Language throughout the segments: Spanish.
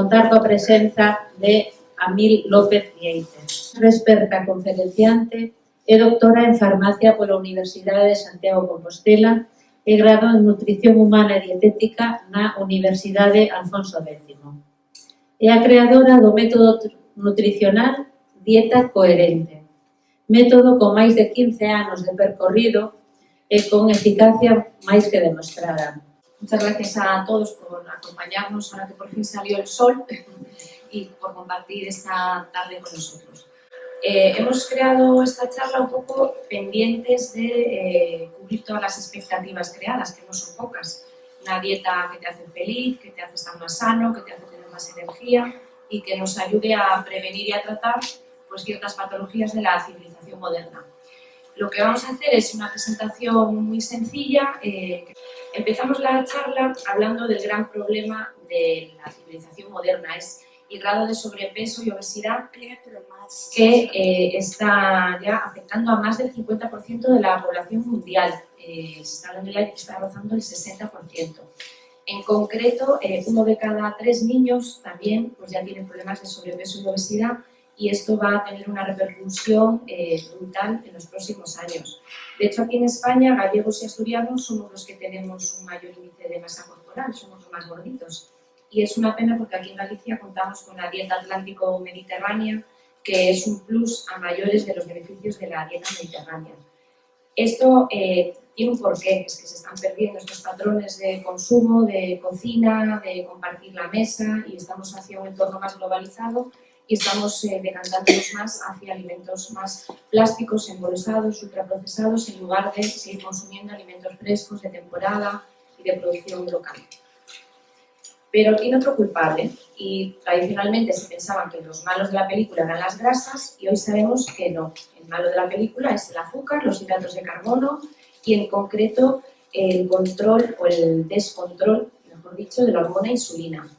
contar coa presenza de Amil López Vieites. Experta conferenciante e doctora en farmacia pola Universidade de Santiago Compostela e grado en Nutrición Humana e Dietética na Universidade Alfonso X. É a creadora do método nutricional Dieta Coherente, método con máis de 15 anos de percorrido e con eficacia máis que demostrada Muchas gracias a todos por acompañarnos ahora que por fin salió el sol y por compartir esta tarde con nosotros. Eh, hemos creado esta charla un poco pendientes de eh, cubrir todas las expectativas creadas, que no son pocas. Una dieta que te hace feliz, que te hace estar más sano, que te hace tener más energía y que nos ayude a prevenir y a tratar pues, ciertas patologías de la civilización moderna. Lo que vamos a hacer es una presentación muy sencilla. Eh, empezamos la charla hablando del gran problema de la civilización moderna, es el grado de sobrepeso y obesidad que eh, está ya afectando a más del 50% de la población mundial. Eh, se está hablando ya que está rozando el 60%. En concreto, uno de cada tres niños también pues ya tiene problemas de sobrepeso y obesidad y esto va a tener una repercusión eh, brutal en los próximos años. De hecho, aquí en España, gallegos y asturianos somos los que tenemos un mayor índice de masa corporal, somos los más gorditos. Y es una pena porque aquí en Galicia contamos con la dieta atlántico-mediterránea, que es un plus a mayores de los beneficios de la dieta mediterránea. Esto eh, tiene un porqué, es que se están perdiendo estos patrones de consumo, de cocina, de compartir la mesa y estamos hacia un entorno más globalizado y estamos eh, decantándonos más hacia alimentos más plásticos, embolsados, ultraprocesados, en lugar de seguir consumiendo alimentos frescos, de temporada y de producción local. Pero tiene otro culpable, y tradicionalmente se pensaban que los malos de la película eran las grasas, y hoy sabemos que no. El malo de la película es el azúcar, los hidratos de carbono, y en concreto el control o el descontrol, mejor dicho, de la hormona insulina.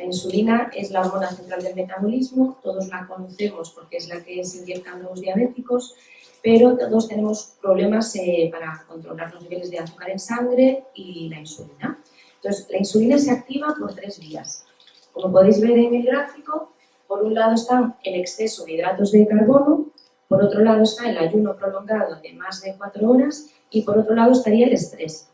La insulina es la hormona central del metabolismo, todos la conocemos porque es la que se inyectan los diabéticos, pero todos tenemos problemas eh, para controlar los niveles de azúcar en sangre y la insulina. Entonces, la insulina se activa por tres vías. Como podéis ver en el gráfico, por un lado está el exceso de hidratos de carbono, por otro lado está el ayuno prolongado de más de cuatro horas y por otro lado estaría el estrés.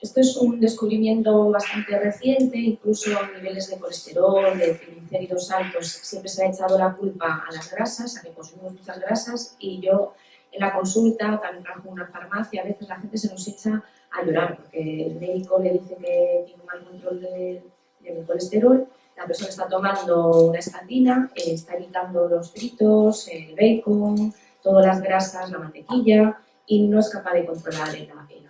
Esto es un descubrimiento bastante reciente, incluso niveles de colesterol, de triglicéridos altos, siempre se ha echado la culpa a las grasas, a que consumimos muchas grasas, y yo en la consulta, también trabajo en una farmacia, a veces la gente se nos echa a llorar, porque el médico le dice que tiene mal control del colesterol, la persona está tomando una estatina, eh, está evitando los fritos, el bacon, todas las grasas, la mantequilla, y no es capaz de controlar el, el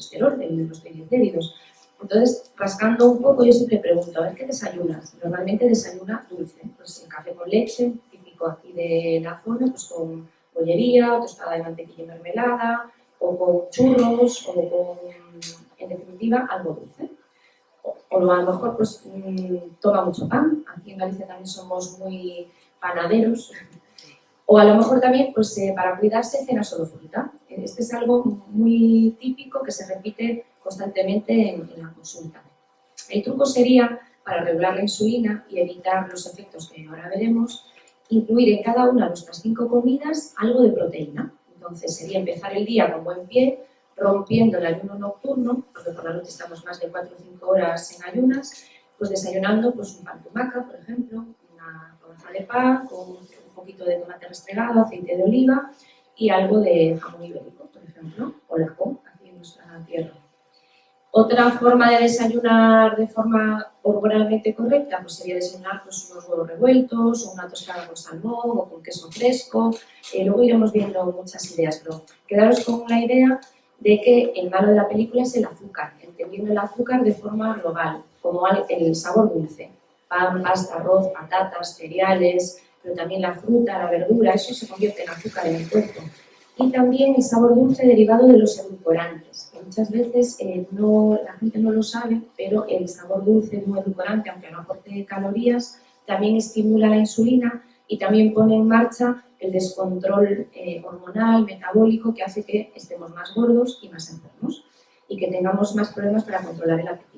colesterol, de los triglicéridos. Entonces, rascando un poco, yo siempre pregunto, a ver, ¿qué desayunas? Normalmente desayuna dulce, pues café con leche, típico aquí de la zona, pues con bollería, tostada de mantequilla y mermelada, o con churros, o con, en definitiva, algo dulce. O, o a lo mejor, pues, mmm, toma mucho pan, aquí en Galicia también somos muy panaderos, o a lo mejor también, pues, eh, para cuidarse, cena solo fruta. Este es algo muy típico que se repite constantemente en, la consulta. El truco sería, para regular la insulina y evitar los efectos que ahora veremos, incluir en cada una de nuestras cinco comidas algo de proteína. Entonces sería empezar el día con buen pie, rompiendo el ayuno nocturno, porque por la noche estamos más de 4 o 5 horas en ayunas, pues desayunando pues un pan tumaca, por ejemplo, una rodaja de pan con poquito de tomate restregado, aceite de oliva y algo de jamón ibérico, por ejemplo, o lacón, aquí en nuestra tierra. Otra forma de desayunar de forma hormonalmente correcta pues sería desayunar pues, unos huevos revueltos, o una tostada con salmón o con queso fresco. Eh, luego iremos viendo muchas ideas, pero quedaros con la idea de que el malo de la película es el azúcar, entendiendo el azúcar de forma global, como el sabor dulce. Pan, pasta, arroz, patatas, cereales, pero también la fruta, la verdura, eso se convierte en azúcar en el cuerpo. Y también el sabor dulce derivado de los edulcorantes, muchas veces eh, no, la gente no lo sabe, pero el sabor dulce de un edulcorante, aunque no aporte calorías, también estimula la insulina y también pone en marcha el descontrol eh, hormonal, metabólico, que hace que estemos más gordos y más enfermos y que tengamos más problemas para controlar el apetito.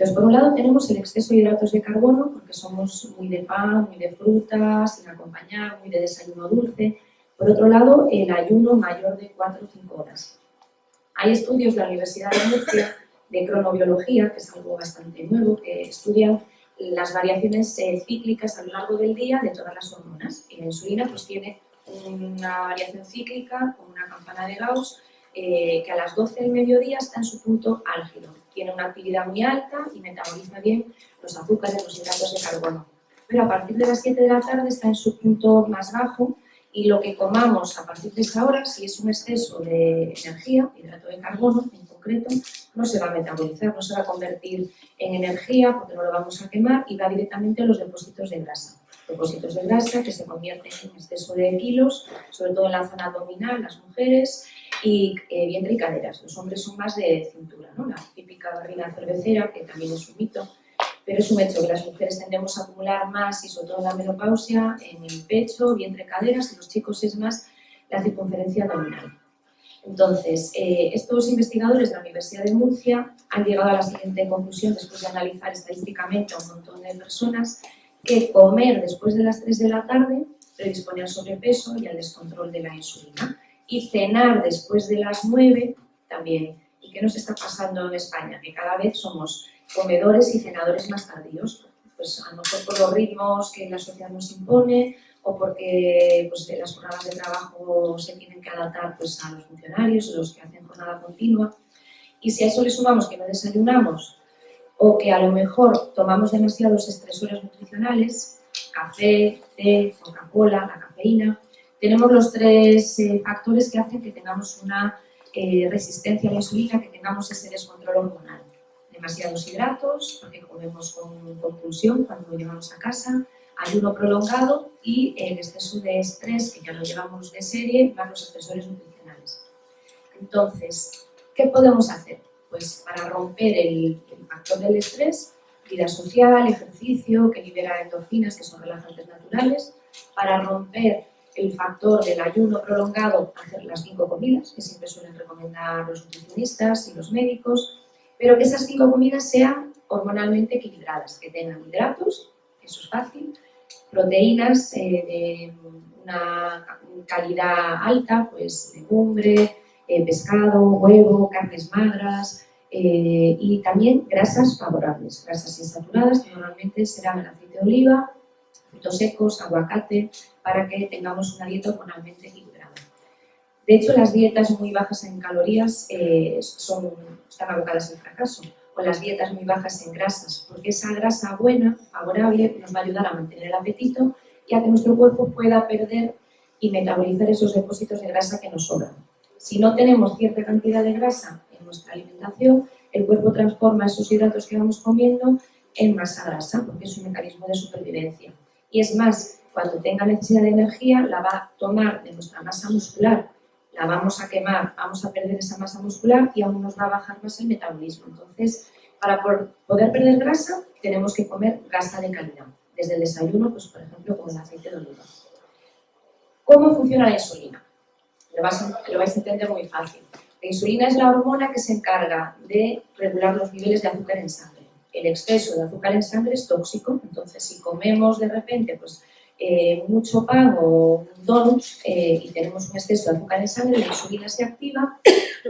Entonces, por un lado tenemos el exceso de hidratos de carbono, porque somos muy de pan, muy de frutas, sin acompañar, muy de desayuno dulce. Por otro lado, el ayuno mayor de 4 o 5 horas. Hay estudios de la Universidad de Murcia de cronobiología, que es algo bastante nuevo, que estudian las variaciones eh, cíclicas a lo largo del día de todas las hormonas. Y la insulina pues, tiene una variación cíclica con una campana de Gauss eh, que a las 12 del mediodía está en su punto álgido. Tiene una actividad muy alta y metaboliza bien los azúcares, los hidratos de carbono. Pero a partir de las 7 de la tarde está en su punto más bajo y lo que comamos a partir de esa hora, si es un exceso de energía, hidrato de carbono en concreto, no se va a metabolizar, no se va a convertir en energía porque no lo vamos a quemar y va directamente a los depósitos de grasa. Depósitos de grasa que se convierten en exceso de kilos, sobre todo en la zona abdominal, las mujeres, y eh, vientre y caderas. Los hombres son más de cintura, ¿no? La típica barriga cervecera, que también es un mito, pero es un hecho que las mujeres tendemos a acumular más, y sobre todo en la menopausia, en el pecho, vientre, caderas, y los chicos es más la circunferencia abdominal. Entonces, eh, estos investigadores de la Universidad de Murcia han llegado a la siguiente conclusión, después de analizar estadísticamente a un montón de personas, que comer después de las 3 de la tarde predispone al sobrepeso y al descontrol de la insulina y cenar después de las 9 también. ¿Y qué nos está pasando en España? Que cada vez somos comedores y cenadores más tardíos. Pues a lo mejor por los ritmos que la sociedad nos impone o porque pues, las jornadas de trabajo se tienen que adaptar pues, a los funcionarios o los que hacen jornada continua. Y si a eso le sumamos que no desayunamos o que a lo mejor tomamos demasiados estresores nutricionales, café, té, Coca-Cola, la cafeína, tenemos los tres eh, factores que hacen que tengamos una eh, resistencia a la insulina, que tengamos ese descontrol hormonal. Demasiados hidratos, porque comemos con compulsión cuando llegamos a casa, ayuno prolongado y el exceso de estrés, que ya lo llevamos de serie, más los estresores nutricionales. Entonces, ¿qué podemos hacer? Pues para romper el, el factor del estrés, vida social, ejercicio, que libera endorfinas, que son relajantes naturales, para romper el factor del ayuno prolongado, hacer las cinco comidas, que siempre suelen recomendar los nutricionistas y los médicos, pero que esas cinco comidas sean hormonalmente equilibradas, que tengan hidratos, eso es fácil, proteínas eh, de una calidad alta, pues legumbre, eh, pescado, huevo, carnes magras, eh, y también grasas favorables, grasas insaturadas, que normalmente serán el aceite de oliva, frutos secos, aguacate, para que tengamos una dieta hormonalmente equilibrada. De hecho, las dietas muy bajas en calorías eh, están abocadas al fracaso, o las dietas muy bajas en grasas, porque esa grasa buena, favorable, nos va a ayudar a mantener el apetito y a que nuestro cuerpo pueda perder y metabolizar esos depósitos de grasa que nos sobran. Si no tenemos cierta cantidad de grasa en nuestra alimentación, el cuerpo transforma esos hidratos que vamos comiendo en masa grasa, porque es un mecanismo de supervivencia. Y es más, cuando tenga necesidad de energía, la va a tomar de nuestra masa muscular, la vamos a quemar, vamos a perder esa masa muscular y aún nos va a bajar más el metabolismo. Entonces, para poder perder grasa, tenemos que comer grasa de calidad. Desde el desayuno, pues por ejemplo, con el aceite de oliva. ¿Cómo funciona la insulina? Lo vais, lo vais a entender muy fácil. La insulina es la hormona que se encarga de regular los niveles de azúcar en sangre el exceso de azúcar en sangre es tóxico, entonces si comemos de repente pues, eh, mucho pan o un donut eh, y tenemos un exceso de azúcar en sangre, la insulina se activa,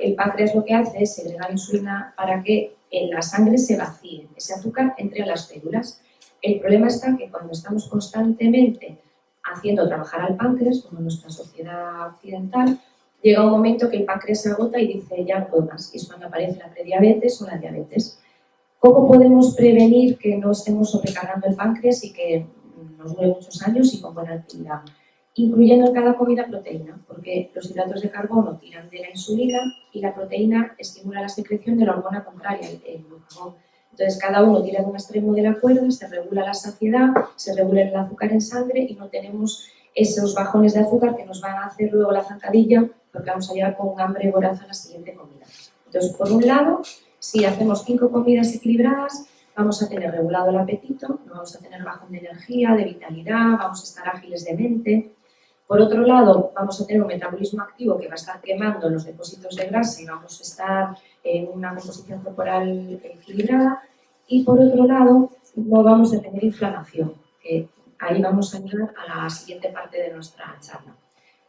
el páncreas lo que hace es segregar insulina para que en la sangre se vacíe, ese azúcar entre las células. El problema está que cuando estamos constantemente haciendo trabajar al páncreas, como en nuestra sociedad occidental, llega un momento que el páncreas se agota y dice ya no puedo más, y es cuando aparece la prediabetes o la diabetes. ¿Cómo podemos prevenir que no estemos sobrecargando el páncreas y que nos dure muchos años y con buena actividad? Incluyendo en cada comida proteína, porque los hidratos de carbono tiran de la insulina y la proteína estimula la secreción de la hormona contraria, el, glucagón. Entonces, cada uno tira de un extremo de la cuerda, se regula la saciedad, se regula el azúcar en sangre y no tenemos esos bajones de azúcar que nos van a hacer luego la zancadilla porque vamos a llegar con un hambre voraz a la siguiente comida. Entonces, por un lado, si hacemos cinco comidas equilibradas, vamos a tener regulado el apetito, no vamos a tener bajón de energía, de vitalidad, vamos a estar ágiles de mente. Por otro lado, vamos a tener un metabolismo activo que va a estar quemando los depósitos de grasa y vamos a estar en una composición corporal equilibrada. Y por otro lado, no vamos a tener inflamación, que ahí vamos a llegar a la siguiente parte de nuestra charla.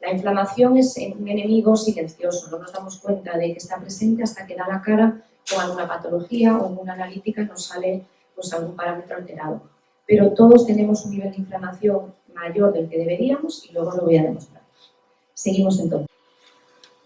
La inflamación es un enemigo silencioso, no nos damos cuenta de que está presente hasta que da la cara con alguna patología o en una analítica nos sale pues, algún parámetro alterado. Pero todos tenemos un nivel de inflamación mayor del que deberíamos y luego lo voy a demostrar. Seguimos entonces.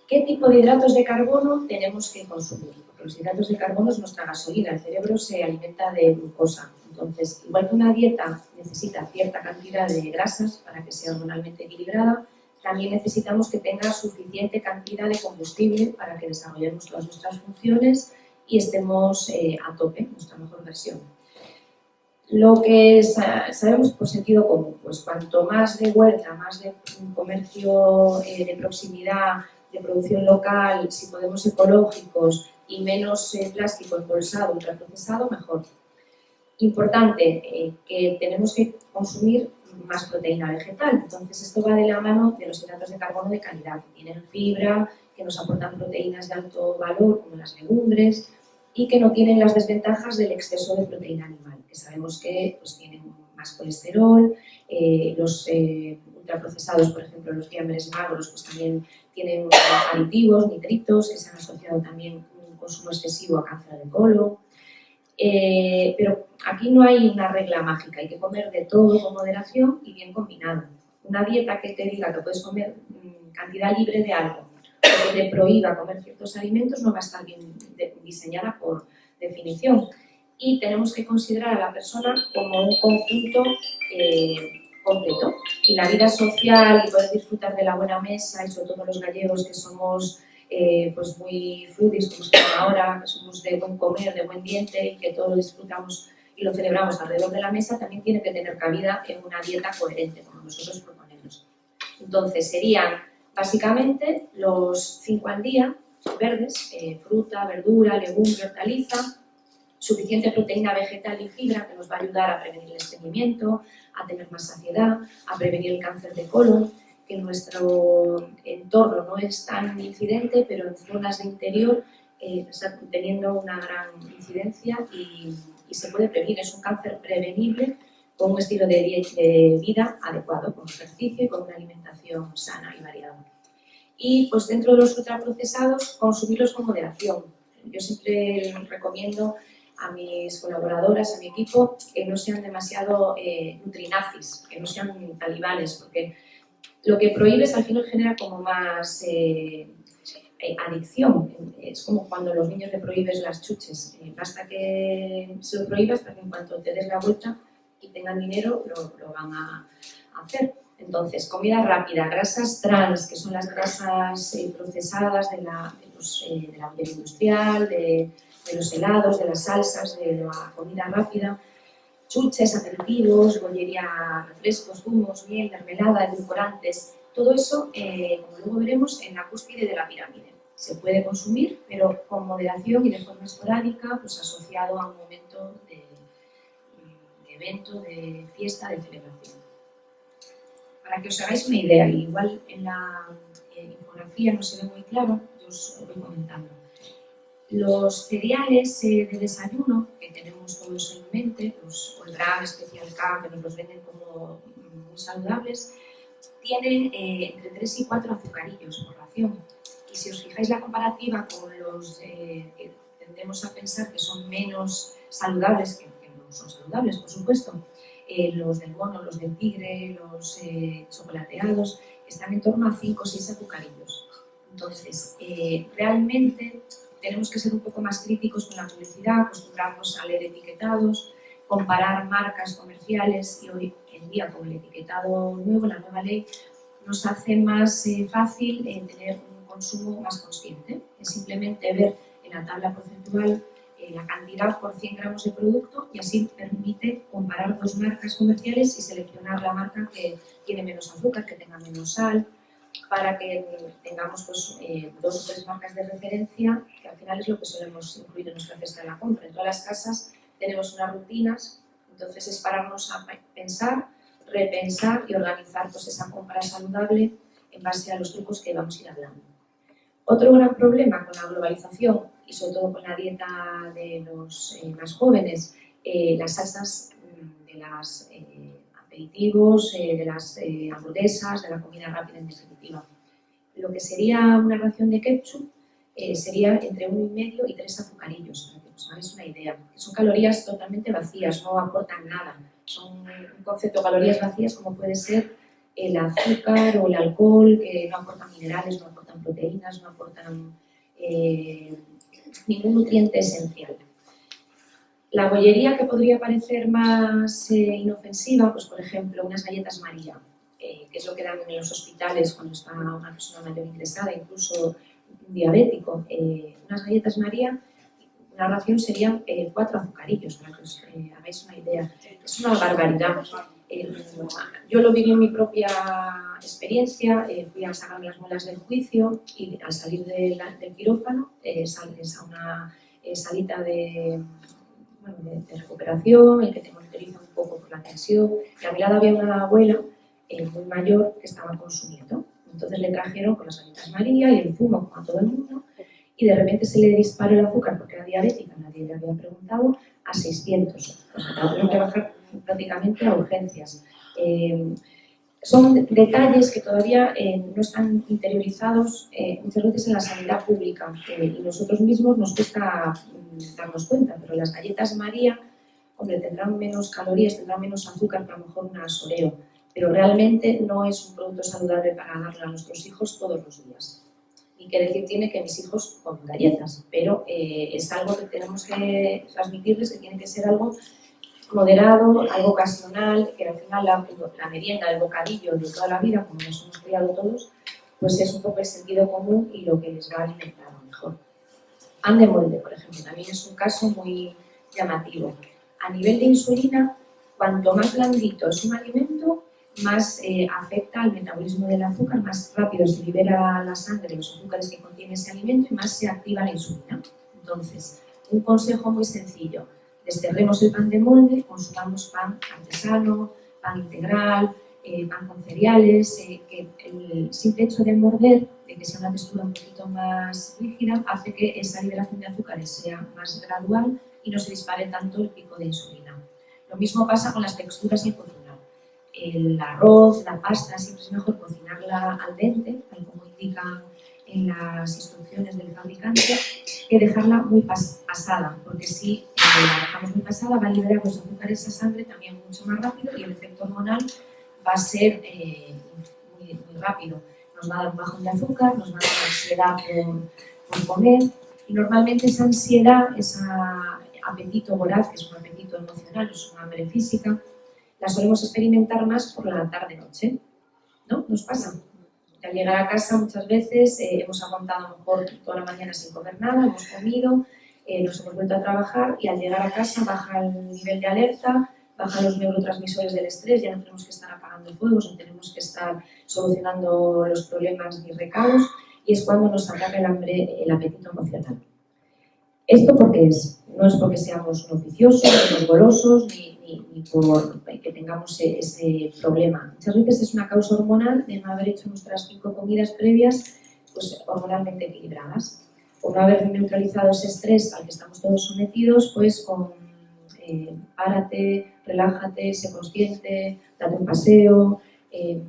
¿Qué tipo de hidratos de carbono tenemos que consumir? Porque los hidratos de carbono es nuestra gasolina, el cerebro se alimenta de glucosa. Entonces, igual que una dieta necesita cierta cantidad de grasas para que sea hormonalmente equilibrada, también necesitamos que tenga suficiente cantidad de combustible para que desarrollemos todas nuestras funciones y estemos eh, a tope, nuestra mejor versión. Lo que sabemos por sentido común, pues cuanto más de huerta, más de comercio eh, de proximidad, de producción local, si podemos ecológicos y menos eh, plástico embolsado, ultraprocesado, mejor. Importante, que tenemos que consumir más proteína vegetal. Entonces, esto va de la mano de los hidratos de carbono de calidad, que tienen fibra, que nos aportan proteínas de alto valor, como las legumbres, y que no tienen las desventajas del exceso de proteína animal, que sabemos que pues, tienen más colesterol, eh, los eh, ultraprocesados, por ejemplo, los fiambres magros, pues también tienen aditivos, nitritos, que se han asociado también un consumo excesivo a cáncer de colon, eh, pero aquí no hay una regla mágica, hay que comer de todo con moderación y bien combinado. Una dieta que te diga que puedes comer mm, cantidad libre de algo que prohíba comer ciertos alimentos no va a estar bien diseñada por definición. Y tenemos que considerar a la persona como un conjunto eh, completo. Y la vida social y poder disfrutar de la buena mesa, y sobre todo los gallegos que somos eh, pues muy foodies como estamos ahora, que somos de buen comer, de buen diente y que todo lo disfrutamos y lo celebramos alrededor de la mesa, también tiene que tener cabida en una dieta coherente, como nosotros proponemos. Entonces, serían básicamente los cinco al día, verdes, eh, fruta, verdura, legumbre, hortaliza, suficiente proteína vegetal y fibra que nos va a ayudar a prevenir el estreñimiento, a tener más saciedad, a prevenir el cáncer de colon, que nuestro entorno no es tan incidente, pero en zonas de interior eh, está teniendo una gran incidencia y, se puede prevenir. Es un cáncer prevenible con un estilo de, vida adecuado, con ejercicio y con una alimentación sana y variada. Y pues dentro de los ultraprocesados, consumirlos con moderación. Yo siempre recomiendo a mis colaboradoras, a mi equipo, que no sean demasiado eh, nutrinazis, que no sean talibanes, porque lo que prohíbes al final genera como más eh, adicción. Es como cuando a los niños le prohíbes las chuches. Eh, basta que se lo prohíbas para que en cuanto te des la vuelta y tengan dinero, lo, van a hacer. Entonces, comida rápida, grasas trans, que son las grasas procesadas de la, de, los, de la industrial, de, de los helados, de las salsas, de la comida rápida, chuches, aperitivos, bollería, refrescos, zumos, miel, mermelada, edulcorantes, todo eso, eh, como luego veremos, en la cúspide de la pirámide. Se puede consumir, pero con moderación y de forma esporádica, pues asociado a un momento evento, de fiesta, de celebración. Para que os hagáis una idea, igual en la infografía no se ve muy claro, yo os voy comentando. Los cereales eh, de desayuno, que tenemos todos en mente, los Gran Special K, que nos los venden como muy saludables, tienen eh, entre 3 y 4 azucarillos por ración. Y si os fijáis la comparativa con los eh, que tendemos a pensar que son menos saludables, que, son saludables, por supuesto, los del mono, los del tigre, los chocolateados, están en torno a 5 o 6 azucarillos. Entonces, realmente tenemos que ser un poco más críticos con la publicidad, acostumbrarnos a leer etiquetados, comparar marcas comerciales y hoy en día con el etiquetado nuevo, la nueva ley, nos hace más eh, fácil eh, tener un consumo más consciente. Es simplemente ver en la tabla porcentual eh, la cantidad por 100 gramos de producto y así permite comparar dos marcas comerciales y seleccionar la marca que tiene menos azúcar, que tenga menos sal, para que tengamos pues, eh, dos o tres marcas de referencia, que al final es lo que solemos incluir en nuestra cesta de la compra. En todas las casas tenemos unas rutinas, entonces es pararnos a pensar, repensar y organizar pues, esa compra saludable en base a los trucos que vamos a ir hablando. Otro gran problema con la globalización y sobre todo con la dieta de los eh, más jóvenes eh, las salsas de los eh, aperitivos, de las hamburguesas, de la comida rápida en definitiva. Lo que sería una ración de ketchup sería entre uno y medio y tres azucarillos, para que os hagáis una idea. Son calorías totalmente vacías, no aportan nada. Son un concepto de calorías vacías como puede ser el azúcar o el alcohol, que no aportan minerales, no aportan proteínas, no aportan ningún nutriente esencial. La bollería que podría parecer más eh, inofensiva, pues por ejemplo unas galletas María, eh, que es lo que dan en los hospitales cuando está una persona mayor ingresada, incluso diabético. Eh, unas galletas María, una ración serían cuatro azucarillos, para que os hagáis una idea. Es una barbaridad. Yo lo viví en mi propia experiencia, fui a sacarme las muelas del juicio y al salir del quirófano sales a una salita de de, recuperación, el que te monitoriza un poco por la tensión. Y a mi lado había una abuela eh, muy mayor que estaba consumiendo. Entonces le trajeron con las galletas María y el zumo como a todo el mundo y de repente se le disparó el azúcar porque era diabética, nadie le había preguntado, a 600. O sea, que bajar prácticamente a urgencias. Eh, son detalles que todavía eh, no están interiorizados eh, muchas veces en la sanidad pública eh, y nosotros mismos nos cuesta mm, darnos cuenta, pero las galletas María, hombre, tendrán menos calorías, tendrán menos azúcar que a lo mejor un asoreo, pero realmente no es un producto saludable para darle a nuestros hijos todos los días. Y qué decir tiene que mis hijos comen galletas, pero es algo que tenemos que transmitirles que tiene que ser algo moderado, algo ocasional, que al final la, merienda, el bocadillo de toda la vida, como nos hemos criado todos, pues es un poco el sentido común y lo que les va a alimentar mejor. Pan de molde, por ejemplo, también es un caso muy llamativo. A nivel de insulina, cuanto más blandito es un alimento, más eh, afecta al metabolismo del azúcar, más rápido se libera la sangre los azúcares que contiene ese alimento y más se activa la insulina. Entonces, un consejo muy sencillo, desterremos el pan de molde, consumamos pan artesano, pan integral, eh, pan con cereales, eh, que el simple hecho de morder, de que sea una textura un poquito más rígida, hace que esa liberación de azúcares sea más gradual y no se dispare tanto el pico de insulina. Lo mismo pasa con las texturas el cocinar. El arroz, la pasta, siempre es mejor cocinarla al dente, tal como indican en las instrucciones del fabricante, que dejarla muy pasada, porque si la dejamos muy pasada, va a liberar los azúcares a sangre también mucho más rápido y el efecto hormonal va a ser eh, muy, rápido. Nos va a dar un bajón de azúcar, nos va a dar ansiedad por, comer y normalmente esa ansiedad, ese apetito voraz, que es un apetito emocional, es una hambre física, la solemos experimentar más por la tarde-noche. ¿No? ¿Nos pasa? Al llegar a casa muchas veces eh, hemos aguantado a lo mejor toda la mañana sin comer nada, hemos comido, nos hemos vuelto a trabajar y al llegar a casa baja el nivel de alerta, bajan los neurotransmisores del estrés, ya no tenemos que estar apagando fuegos, no tenemos que estar solucionando los problemas ni recados y es cuando nos ataca el hambre, el apetito emocional. ¿Esto por qué es? No es porque seamos noticiosos, ni golosos, ni, ni, por que tengamos e, ese problema. Muchas veces es una causa hormonal de no haber hecho nuestras cinco comidas previas pues, hormonalmente equilibradas por no haber neutralizado ese estrés al que estamos todos sometidos, pues con eh, párate, relájate, sé consciente, date un paseo, eh,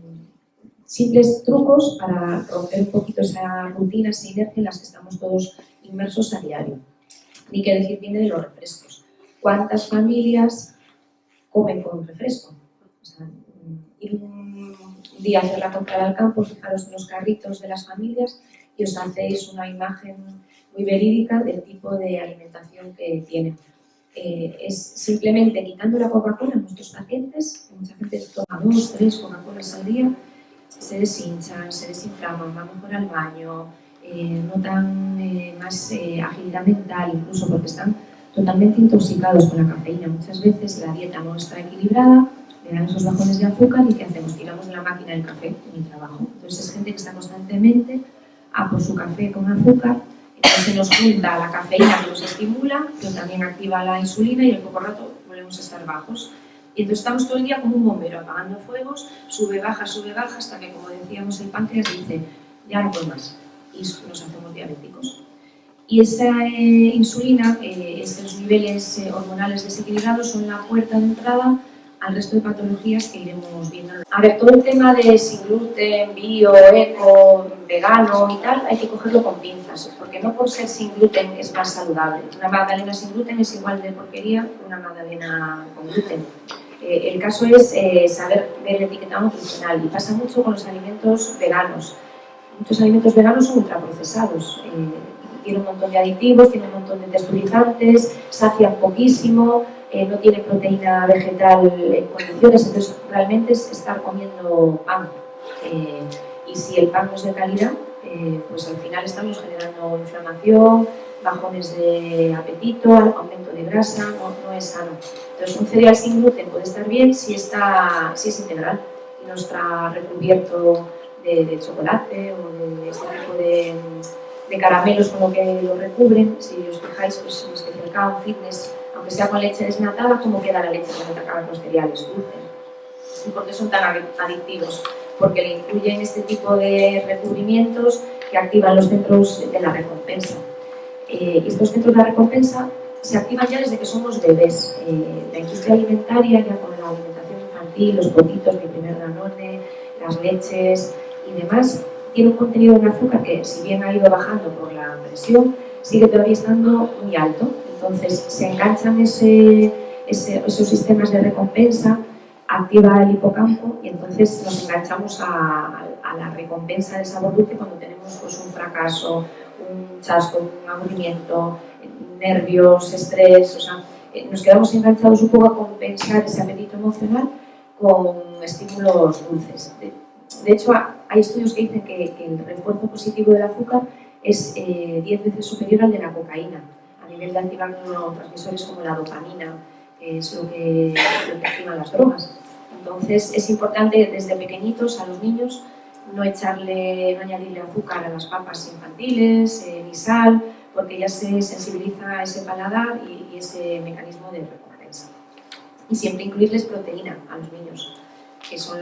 simples trucos para romper un poquito esa rutina, esa inercia en las que estamos todos inmersos a diario. Ni que decir tiene de los refrescos. ¿Cuántas familias comen con refresco? O sea, ir un día a hacer la compra al campo, fijaros en los carritos de las familias y os hacéis una imagen muy verídica del tipo de alimentación que tienen. Eh, es simplemente quitando la Coca-Cola a nuestros pacientes, mucha gente toma dos, tres Coca-Colas al día, se deshinchan, se desinflaman, van mejor al baño, eh, notan eh, más agilidad mental, incluso porque están totalmente intoxicados con la cafeína. Muchas veces la dieta no está equilibrada, le dan esos bajones de azúcar y ¿qué hacemos? Tiramos la máquina del café en el trabajo. Entonces es gente que está constantemente a por su café con azúcar se nos junta la cafeína que nos estimula, que también activa la insulina y en poco rato volvemos a estar bajos. Y entonces estamos todo el día como un bombero apagando fuegos, sube, baja, sube, baja, hasta que, como decíamos, el páncreas dice, ya no puedo más. Y nos hacemos diabéticos. y esa eh, insulina, eh, estos niveles eh, hormonales desequilibrados son la puerta de entrada al resto de patologías que iremos viendo. A ver, todo el tema de sin gluten, bio, eco, vegano y tal, hay que cogerlo con pinzas, porque no por ser sin gluten es más saludable. Una magdalena sin gluten es igual de porquería que una magdalena con gluten. Eh, el caso es eh, saber ver el etiquetado nutricional y pasa mucho con los alimentos veganos. Muchos alimentos veganos son ultraprocesados. Eh, tienen un montón de aditivos, tienen un montón de texturizantes, sacian poquísimo, eh, no tiene proteína vegetal en condiciones, entonces realmente es estar comiendo pan. Eh, y si el pan no es de calidad, eh, pues al final estamos generando inflamación, bajones de apetito, aumento de grasa, no, es sano. Entonces un cereal sin gluten puede estar bien si, está, si es integral y no está recubierto de, chocolate o de este tipo de, caramelos con lo que lo recubren. Si os fijáis, pues en especial Fitness aunque sea con leche desnatada, cómo queda la leche cuando te acaban los cereales dulces. ¿Y por qué son tan adictivos? Porque le incluyen este tipo de recubrimientos que activan los centros de la recompensa. Eh, estos centros de la recompensa se activan ya desde que somos bebés. Eh, la industria alimentaria, ya con la alimentación infantil, los potitos, mi primer danone, las leches y demás, tiene un contenido de azúcar que, si bien ha ido bajando por la presión, sigue todavía estando muy alto entonces se enganchan esos sistemas de recompensa, activa el hipocampo y entonces nos enganchamos a, la recompensa de sabor dulce cuando tenemos pues, un fracaso, un chasco, un aburrimiento, nervios, estrés, o sea, eh, nos quedamos enganchados un poco a compensar ese apetito emocional con estímulos dulces. De, hecho, hay estudios que dicen que, el refuerzo positivo del azúcar es 10 eh, veces superior al de la cocaína a nivel de activar neurotransmisores como la dopamina, que es lo que, lo activan las drogas. Entonces es importante desde pequeñitos a los niños no echarle, no añadirle azúcar a las papas infantiles, eh, ni sal, porque ya se sensibiliza ese paladar y, y, ese mecanismo de recompensa. Y siempre incluirles proteína a los niños, que son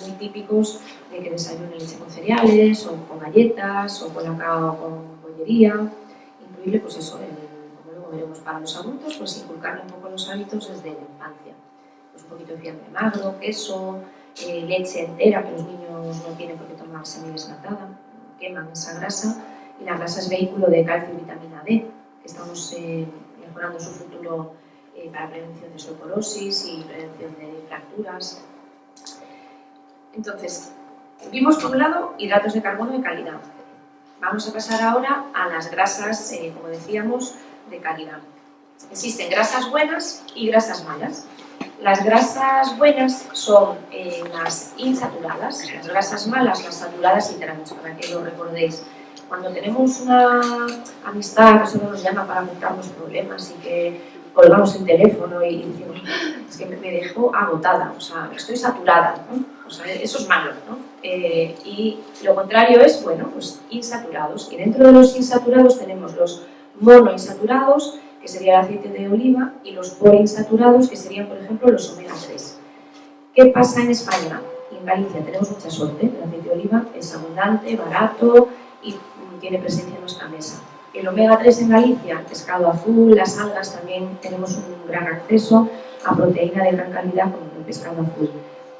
muy típicos de que desayunen leche con cereales, o con galletas, o con cacao con bollería, incluirle pues eso, el veremos para los adultos, pues inculcarle un poco los hábitos desde la infancia. Pues un poquito de fiambre magro, queso, eh, leche entera, que los niños no tienen por qué tomar semidesnatada, queman esa grasa, y la grasa es vehículo de calcio y vitamina D, que estamos eh, mejorando su futuro eh, para prevención de osteoporosis y prevención de fracturas. Entonces, vimos por un lado hidratos de carbono de calidad. Vamos a pasar ahora a las grasas, como decíamos, de calidad. Existen grasas buenas y grasas malas. Las grasas buenas son eh, las insaturadas, las grasas malas, las saturadas y trans, para que lo recordéis. Cuando tenemos una amistad que solo nos llama para contarnos problemas y que colgamos el teléfono y decimos, es que me dejó agotada, o sea, estoy saturada, o sea, eso es malo, ¿no? Eh, y lo contrario es, bueno, pues insaturados. Y dentro de los insaturados tenemos los monoinsaturados, que sería el aceite de oliva, y los poliinsaturados, que serían, por ejemplo, los omega 3. ¿Qué pasa en España? En Galicia tenemos mucha suerte, el aceite de oliva es abundante, barato y tiene presencia en nuestra mesa. El omega 3 en Galicia, pescado azul, las algas también tenemos un gran acceso a proteína de gran calidad como el pescado azul.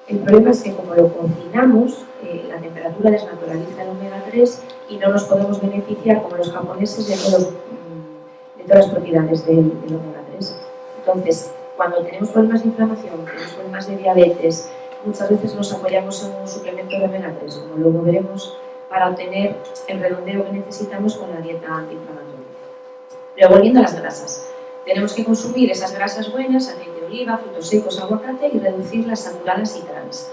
El problema es que como lo cocinamos, eh, la temperatura desnaturaliza el omega 3 y no nos podemos beneficiar como los japoneses de todos todas las propiedades del, omega 3. Entonces, cuando tenemos problemas de inflamación, tenemos problemas de diabetes, muchas veces nos apoyamos en un suplemento de omega 3, como luego veremos, para obtener el redondeo que necesitamos con la dieta antiinflamatoria. Pero volviendo a las grasas, tenemos que consumir esas grasas buenas, aceite de oliva, frutos secos, aguacate y reducir las saturadas y trans.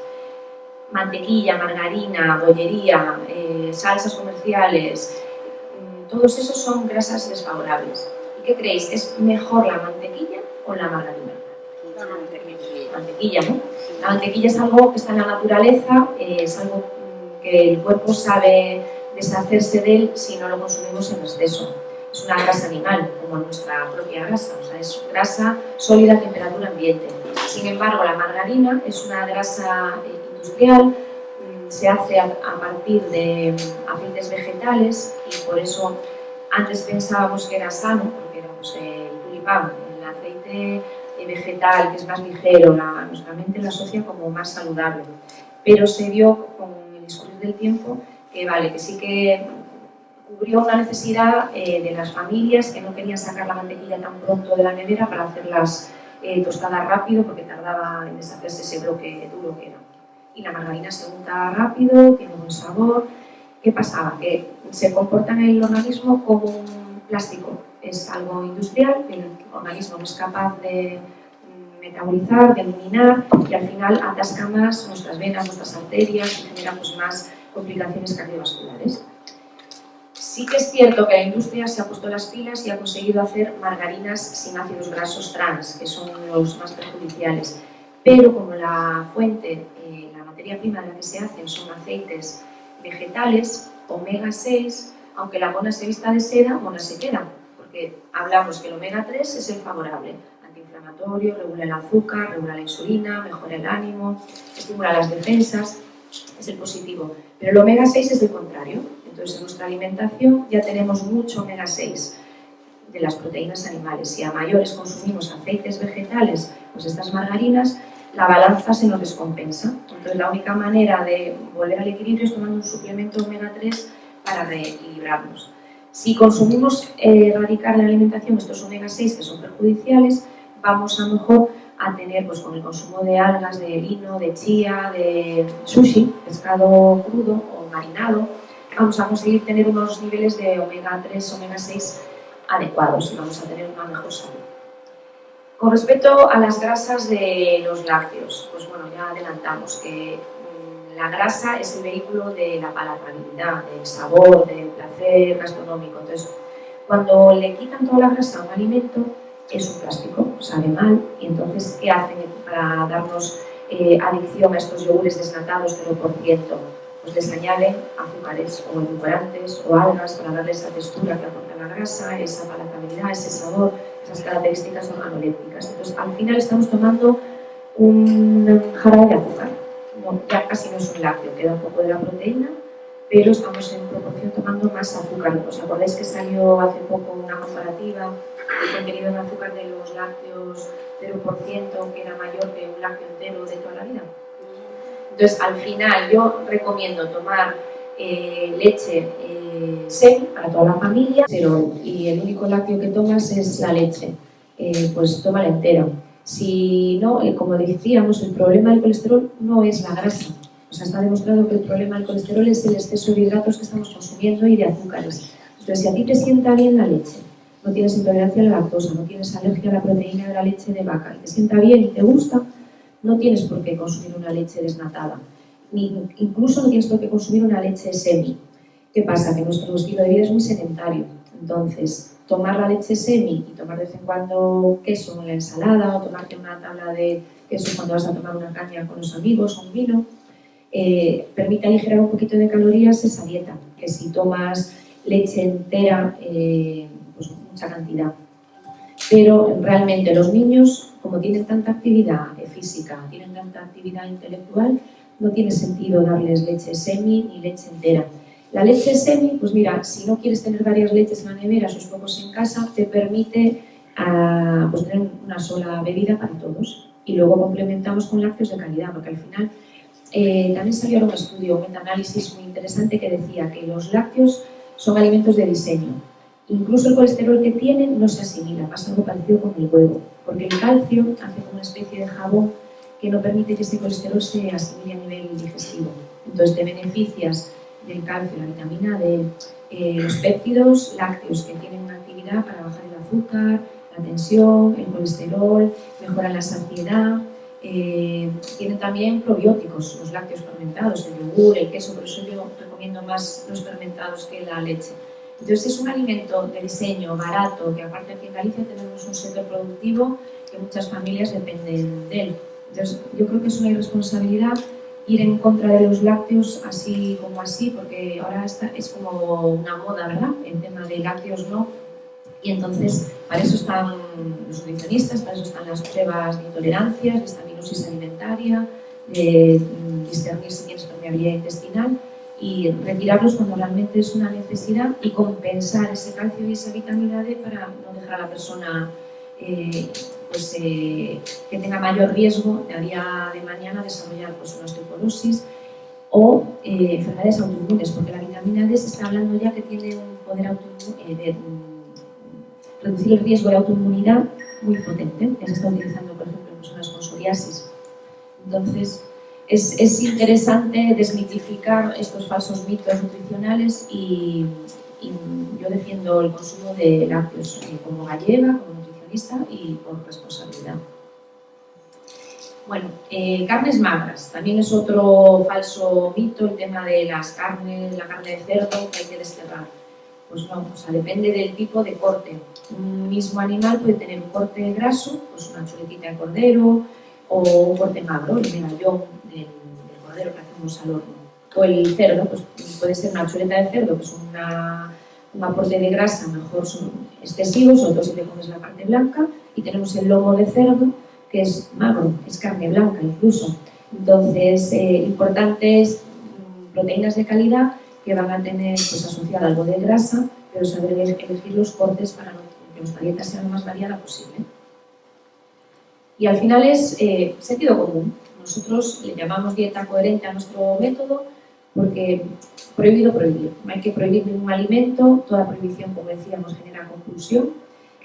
Mantequilla, margarina, bollería, eh, salsas comerciales, mm, todos esos son grasas desfavorables. ¿Qué creéis? ¿Es mejor la mantequilla o la margarina? La mantequilla. Mantequilla, ¿no? La mantequilla es algo que está en la naturaleza, eh, es algo mm, que el cuerpo sabe deshacerse de él si no lo consumimos en exceso. Es una grasa animal, como nuestra propia grasa, o sea, es grasa sólida a temperatura ambiente. Sin embargo, la margarina es una grasa eh, industrial, mm, se hace a, partir de mm, aceites vegetales y por eso Antes pensábamos que era sano, pues, el tulipán, el aceite vegetal, que es más ligero, la, nuestra mente lo asocia como más saludable. Pero se vio con el discurrir del tiempo que, vale, que sí que cubrió una necesidad eh, de las familias que no querían sacar la mantequilla tan pronto de la nevera para hacerlas eh, tostadas rápido porque tardaba en deshacerse ese bloque duro que era. Y la margarina se unta rápido, tiene buen sabor. ¿Qué pasaba? Que se comporta en el organismo como un plástico. Es algo industrial, el organismo no es capaz de metabolizar, de eliminar y al final atasca más nuestras venas, nuestras arterias y genera pues, más complicaciones cardiovasculares. Sí que es cierto que la industria se ha puesto las pilas y ha conseguido hacer margarinas sin ácidos grasos trans, que son los más perjudiciales. Pero como la fuente, eh, la materia prima de la que se hacen son aceites vegetales, omega 6, aunque la mona se vista de seda, mona se queda, porque hablamos que el omega 3 es el favorable, antiinflamatorio, regula el azúcar, regula la insulina, mejora el ánimo, estimula las defensas, es el positivo. Pero el omega 6 es el contrario, entonces, en nuestra alimentación ya tenemos mucho omega 6 de las proteínas animales. Si a mayores consumimos aceites vegetales, pues estas margarinas, la balanza se nos descompensa. Entonces, la única manera de volver al equilibrio es tomando un suplemento omega 3 para reequilibrarnos. Si consumimos eh, erradicar la alimentación estos omega 6 que son perjudiciales, vamos a mejor a tener pues, con el consumo de algas, de lino, de chía, de sushi, pescado crudo o marinado, vamos a conseguir tener unos niveles de omega 3, omega 6 adecuados y vamos a tener una mejor salud. Con respecto a las grasas de los lácteos, pues bueno, ya adelantamos que la grasa es el vehículo de la palatabilidad, del sabor, del placer gastronómico. Entonces, cuando le quitan toda la grasa a un alimento, es un plástico, sabe mal, y entonces, ¿qué hacen para darnos eh, adicción a estos yogures desnatados 0%? pues les añaden azúcares o edulcorantes o algas para darle esa textura que aporta la grasa, esa palatabilidad, ese sabor, esas características organolépticas. Entonces, al final estamos tomando un jarabe de azúcar. Ya casi no es un lácteo, queda un poco de la proteína, pero estamos en proporción tomando más azúcar. ¿Os acordáis que salió hace poco una comparativa del contenido en azúcar de los lácteos 0% que era mayor que un lácteo entero de toda la vida? Entonces, al final yo recomiendo tomar eh, leche eh, semi para toda la familia, pero y el único lácteo que tomas es la leche, eh, pues tómala entera. Si no, como decíamos, el problema del colesterol no es la grasa. O sea, está demostrado que el problema del colesterol es el exceso de hidratos que estamos consumiendo y de azúcares. Entonces, si a ti te sienta bien la leche, no tienes intolerancia a la lactosa, no tienes alergia a la proteína de la leche de vaca, y te sienta bien y te gusta, no tienes por qué consumir una leche desnatada, ni incluso no tienes por qué consumir una leche semi. ¿Qué pasa? Que nuestro estilo de vida es muy sedentario, entonces tomar la leche semi y tomar de vez en cuando queso en la ensalada o tomarte una tabla de queso cuando vas a tomar una caña con los amigos o un vino, eh, permite aligerar un poquito de calorías esa dieta, que si tomas leche entera, eh, pues mucha cantidad. Pero realmente los niños como tienen tanta actividad física, tienen tanta actividad intelectual, no tiene sentido darles leche semi ni leche entera. La leche semi, pues mira, si no quieres tener varias leches en la nevera, sus pocos en casa, te permite uh, pues tener una sola bebida para todos. Y luego complementamos con lácteos de calidad, porque al final eh, también salió un estudio, un análisis muy interesante que decía que los lácteos son alimentos de diseño. Incluso el colesterol que tienen no se asimila, pasa algo parecido con el huevo porque el calcio hace una especie de jabón que no permite que ese colesterol se asimile a nivel digestivo. Entonces te beneficias del calcio, la vitamina D, eh, los péptidos lácteos que tienen una actividad para bajar el azúcar, la tensión, el colesterol, mejoran la saciedad, eh, tienen también probióticos, los lácteos fermentados, el yogur, el queso, por eso yo recomiendo más los fermentados que la leche. Entonces es un alimento de diseño barato, que aparte aquí en Galicia tenemos un sector productivo que muchas familias dependen de él. Entonces yo creo que es una irresponsabilidad ir en contra de los lácteos así como así, porque ahora está, es como una moda, ¿verdad? El tema de lácteos no. Y entonces para eso están los nutricionistas, para eso están las pruebas de intolerancias, de estaminosis alimentaria, de discernir si tienes permeabilidad intestinal y retirarlos cuando realmente es una necesidad y compensar ese calcio y esa vitamina D para no dejar a la persona eh, pues, eh, que tenga mayor riesgo de a día de mañana desarrollar pues, una osteoporosis o eh, enfermedades autoinmunes, porque la vitamina D se está hablando ya que tiene un poder de mm, reducir el riesgo de autoinmunidad muy potente, que se está utilizando, por ejemplo, en personas con psoriasis. Entonces, es, es, interesante desmitificar estos falsos mitos nutricionales y, yo defiendo el consumo de lácteos eh, como gallega, como nutricionista y por responsabilidad. Bueno, eh, carnes magras, también es otro falso mito el tema de las carnes, la carne de cerdo que hay que desterrar. Pues no, o sea, depende del tipo de corte. Un mismo animal puede tener un corte graso, pues una chuletita de cordero, o un corte magro, el medallón del, cordero que hacemos al horno. O el cerdo, pues puede ser una chuleta de cerdo, que es una, un aporte de grasa mejor son excesivos, sobre todo si te comes la parte blanca, y tenemos el lomo de cerdo, que es magro, es carne blanca incluso. Entonces, eh, importantes proteínas de calidad que van a tener pues, asociada algo de grasa, pero saber elegir los cortes para que nuestra dieta sea lo más variada posible. Y al final es eh, sentido común. Nosotros le llamamos dieta coherente a nuestro método porque prohibido prohibir. Hay que prohibir ningún alimento, toda prohibición, como decíamos, genera conclusión.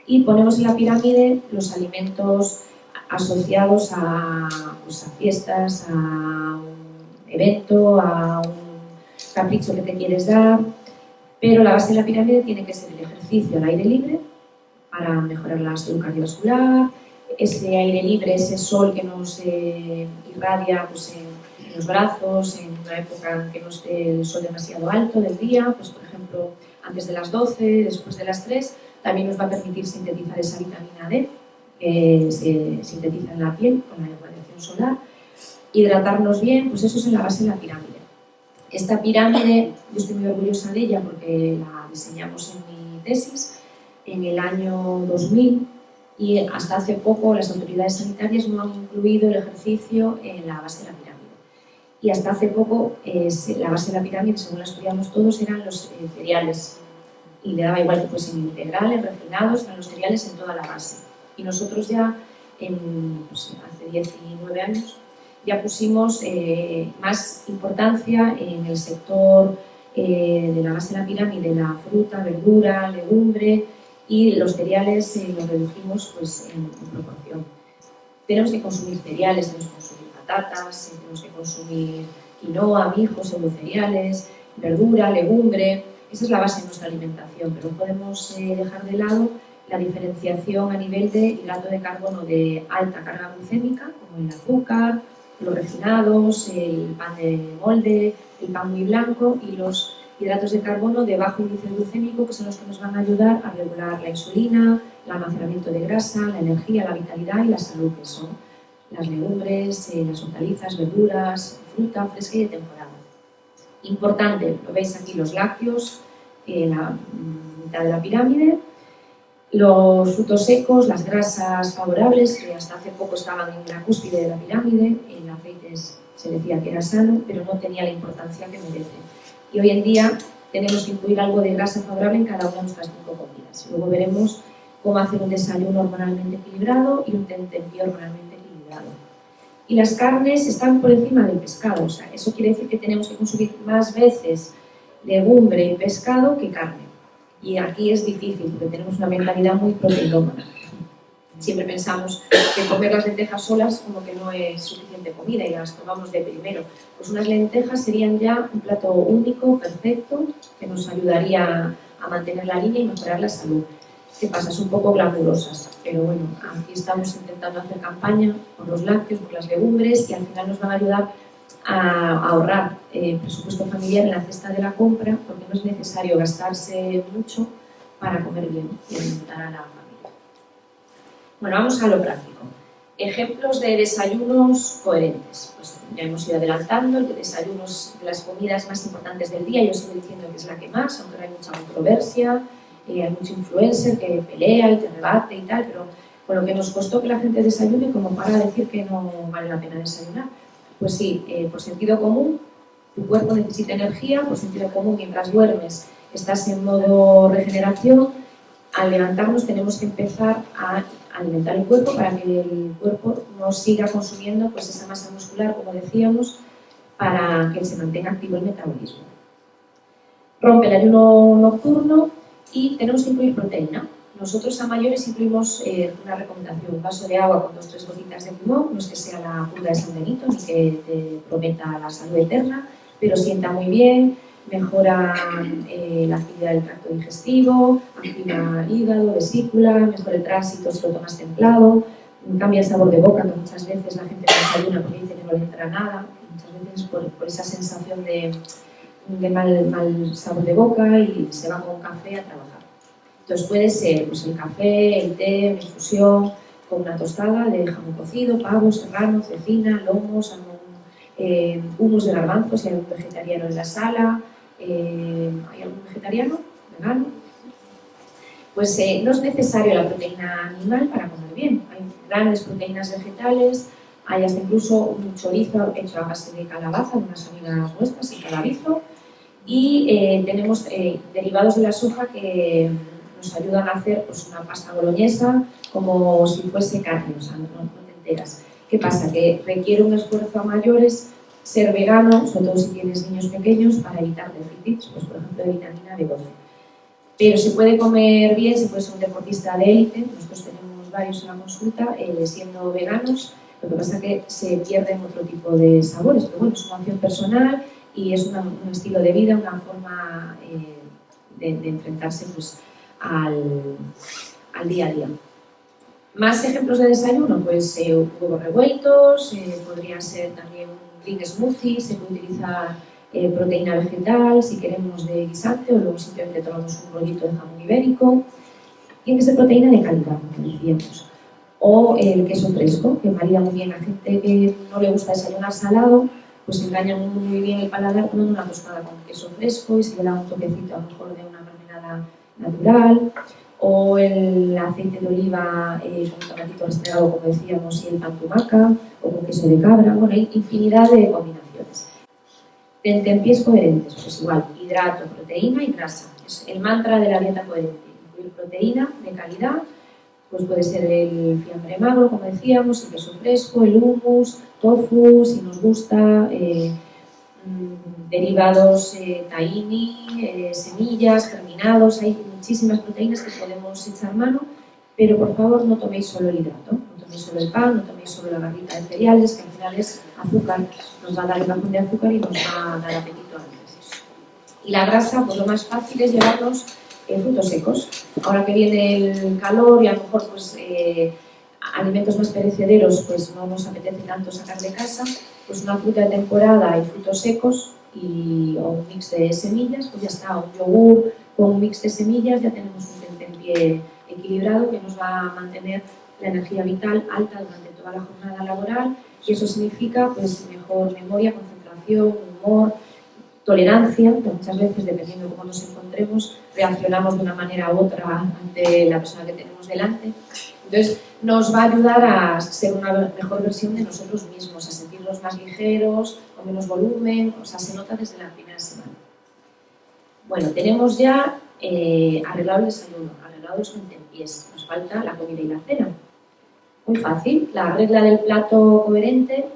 Y ponemos en la pirámide los alimentos asociados a, pues, a fiestas, a un evento, a un capricho que te quieres dar, pero la base de la pirámide tiene que ser el ejercicio al aire libre para mejorar la salud cardiovascular, ese aire libre, ese sol que nos irradia pues, en, los brazos, en una época que no esté el sol demasiado alto del día, pues por ejemplo antes de las 12, después de las 3, también nos va a permitir sintetizar esa vitamina D que se sintetiza en la piel con la radiación solar, hidratarnos bien, pues eso es en la base de la pirámide. Esta pirámide, yo estoy muy orgullosa de ella porque la diseñamos en mi tesis en el año 2000 y hasta hace poco las autoridades sanitarias no han incluido el ejercicio en la base de la pirámide. Y hasta hace poco la base de la pirámide, según la estudiamos todos, eran los eh, cereales. Y le daba igual que fuesen integrales, refinados, eran los cereales en toda la base. Y nosotros ya, en, pues, hace 19 años, ya pusimos eh, más importancia en el sector eh, de la base de la pirámide, la fruta, verdura, legumbre, y los cereales eh, los redujimos pues, en, proporción. Tenemos que consumir cereales, tenemos que consumir patatas, eh, tenemos que consumir quinoa, mijo, cereales, verdura, legumbre. Esa es la base de nuestra alimentación, pero podemos eh, dejar de lado la diferenciación a nivel de hidrato de carbono de alta carga glucémica, como el azúcar, los refinados, el pan de molde, el pan muy blanco y los hidratos de carbono de bajo índice glucémico, que son los que nos van a ayudar a regular la insulina, el almacenamiento de grasa, la energía, la vitalidad y la salud, que son las legumbres, eh, las hortalizas, verduras, fruta fresca y de temporada. Importante, lo veis aquí, los lácteos, en la mitad de la pirámide, los frutos secos, las grasas favorables, que hasta hace poco estaban en la cúspide de la pirámide, en aceites se decía que era sano, pero no tenía la importancia que merece y hoy en día tenemos que incluir algo de grasa favorable en cada una de nuestras cinco comidas. Luego veremos cómo hacer un desayuno hormonalmente equilibrado y un tentempié hormonalmente. Y las carnes están por encima del pescado, o sea, eso quiere decir que tenemos que consumir más veces legumbre y pescado que carne. Y aquí es difícil porque tenemos una mentalidad muy proteinómana siempre pensamos que comer las lentejas solas como que no es suficiente comida y las tomamos de primero. Pues unas lentejas serían ya un plato único, perfecto, que nos ayudaría a mantener la línea y mejorar la salud. ¿Qué pasa? Son un poco glamurosas, pero bueno, aquí estamos intentando hacer campaña por los lácteos, por las legumbres y al final nos van a ayudar a ahorrar eh, presupuesto familiar en la cesta de la compra porque no es necesario gastarse mucho para comer bien y alimentar a la bueno, vamos a lo práctico. Ejemplos de desayunos coherentes. Pues ya hemos ido adelantando, el desayunos de las comidas más importantes del día, yo sigo diciendo que es la que más, aunque hay mucha controversia, hay mucho influencer que pelea y te rebate y tal, pero con lo que nos costó que la gente desayune como para decir que no vale la pena desayunar. Pues sí, eh, por sentido común, tu cuerpo necesita energía, por sentido común, mientras duermes estás en modo regeneración, al levantarnos tenemos que empezar a alimentar el cuerpo para que el cuerpo no siga consumiendo pues, esa masa muscular, como decíamos, para que se mantenga activo el metabolismo. Rompe el ayuno nocturno y tenemos que incluir proteína. Nosotros a mayores incluimos eh, una recomendación, un vaso de agua con dos o tres gotitas de limón, no es que sea la cura de San Benito ni que te prometa la salud eterna, pero sienta muy bien, mejora eh, la actividad del tracto digestivo, activa hígado, vesícula, mejora el tránsito si lo tomas templado, cambia el sabor de boca, que muchas veces la gente no desayuna porque dice que no le entra nada, muchas veces por esa sensación de, de mal, sabor de boca y se va con café a trabajar. Entonces puede ser pues, el café, el té, una infusión, con una tostada de jamón cocido, pavo, serrano, cecina, lomo, salmón, eh, humus de garbanzo, si hay algún vegetariano en la sala, eh, ¿hay algún vegetariano? ¿Vegano? Pues eh, no es necesario la proteína animal para comer bien. Hay grandes proteínas vegetales, hay hasta incluso un chorizo hecho a base de calabaza, de unas amigas nuestras, el calabizo, y eh, tenemos eh, derivados de la soja que nos ayudan a hacer pues, una pasta boloñesa como si fuese carne, o sea, no, no te enteras. ¿Qué pasa? Que requiere un esfuerzo a mayores ser vegano, sobre todo si tienes niños pequeños, para evitar déficits, pues por ejemplo de vitamina B12. Pero se puede comer bien, se puede ser un deportista de élite, nosotros tenemos varios en la consulta, eh, siendo veganos, lo que pasa es que se pierden otro tipo de sabores, pero bueno, es una opción personal y es una, un estilo de vida, una forma eh, de, de, enfrentarse pues, al, al día a día. Más ejemplos de desayuno, pues eh, huevos revueltos, eh, podría ser también un green smoothie, se puede utilizar eh, proteína vegetal si queremos de guisante o luego simplemente tomamos un rollito de jamón ibérico. Tiene que ser proteína de calidad, como decíamos. O el queso fresco, que marida muy bien a gente que no le gusta desayunar salado, pues engaña muy bien el paladar con una tostada con queso fresco y se le da un toquecito a lo mejor de una mermelada natural o el aceite de oliva eh, con tomatito restregado, como decíamos, y el pan tumaca, o con queso de cabra, bueno, hay infinidad de combinaciones. Tentempiés coherentes, pues igual, hidrato, proteína y grasa. Es el mantra de la dieta coherente, incluir proteína de calidad, pues puede ser el fiambre magro, como decíamos, el queso fresco, el hummus, tofu, si nos gusta, eh, derivados eh, tahini, eh, semillas, germinados, hay muchísimas proteínas que podemos echar mano, pero por favor no toméis solo el hidrato, no toméis solo el pan, no toméis solo la barrita de cereales, que al final es azúcar, nos va a dar el bajón de azúcar y nos va a dar apetito antes. Y la grasa, pues lo más fácil es llevarnos eh, frutos secos. Ahora que viene el calor y a lo mejor pues eh, alimentos más perecederos pues no nos apetece tanto sacar de casa, pues una fruta de temporada y frutos secos y, o un mix de semillas, pues ya está, un yogur con un mix de semillas, ya tenemos un tentempié equilibrado que nos va a mantener la energía vital alta durante toda la jornada laboral y eso significa pues mejor memoria, concentración, humor, tolerancia, que muchas veces, dependiendo de cómo nos encontremos, reaccionamos de una manera u otra ante la persona que tenemos delante. Entonces, nos va a ayudar a ser una mejor versión de nosotros mismos, a sentirnos más ligeros, con menos volumen, o sea, se nota desde la primera semana. Bueno, tenemos ya eh, arreglado el desayuno, arreglado los tentempiés, nos falta la comida y la cena. Muy fácil, la regla del plato coherente,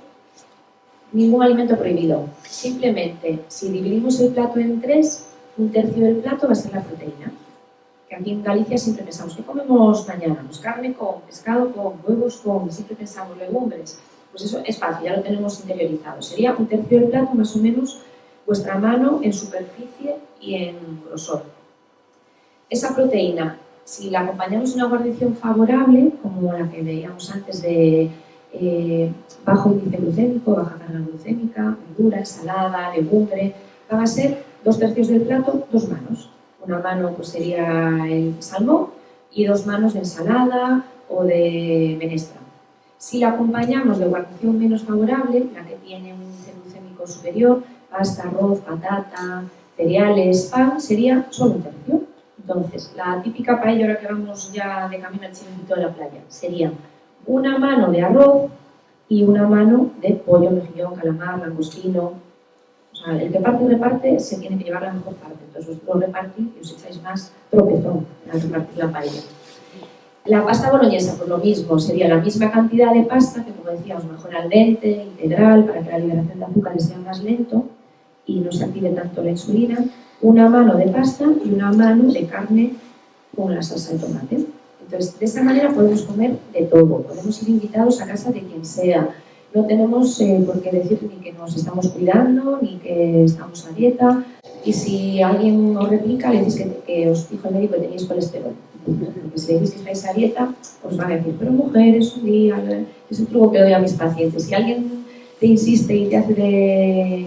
ningún alimento prohibido. Simplemente, si dividimos el plato en tres, un tercio del plato va a ser la proteína que aquí en Galicia siempre pensamos, ¿qué comemos mañana? Pues carne con, pescado con, huevos con, siempre pensamos legumbres. Pues eso es fácil, ya lo tenemos interiorizado. Sería un tercio del plato, más o menos, vuestra mano en superficie y en grosor. Esa proteína, si la acompañamos de una guarnición favorable, como la que veíamos antes de eh, bajo índice glucémico, baja carga glucémica, verdura, ensalada, legumbre, van a ser dos tercios del plato, dos manos una mano pues, sería el salmón y dos manos de ensalada o de menestra. Si la acompañamos de guarnición menos favorable, la que tiene un índice glucémico superior, pasta, arroz, patata, cereales, pan, sería solo un tercio. Entonces, la típica paella, ahora que vamos ya de camino al chiringuito de la playa, sería una mano de arroz y una mano de pollo, mejillón, calamar, langostino, O el que parte reparte se tiene que llevar la mejor parte. Entonces vosotros repartís y os echáis más tropezón al repartir la paella. La pasta boloñesa, pues lo mismo, sería la misma cantidad de pasta que, como decíamos, mejor al dente, integral, para que la liberación de azúcares sea más lento y no se active tanto la insulina, una mano de pasta y una mano de carne con la salsa de tomate. Entonces, de esa manera podemos comer de todo, podemos ir invitados a casa de quien sea, no tenemos eh, por qué decir ni que nos estamos cuidando, ni que estamos a dieta, y si alguien os replica, le decís que, os dijo el médico que tenéis colesterol. Porque si le decís que estáis a dieta, os van a decir, pero mujeres, un día, es un truco que doy a mis pacientes. Si alguien te insiste y te hace de,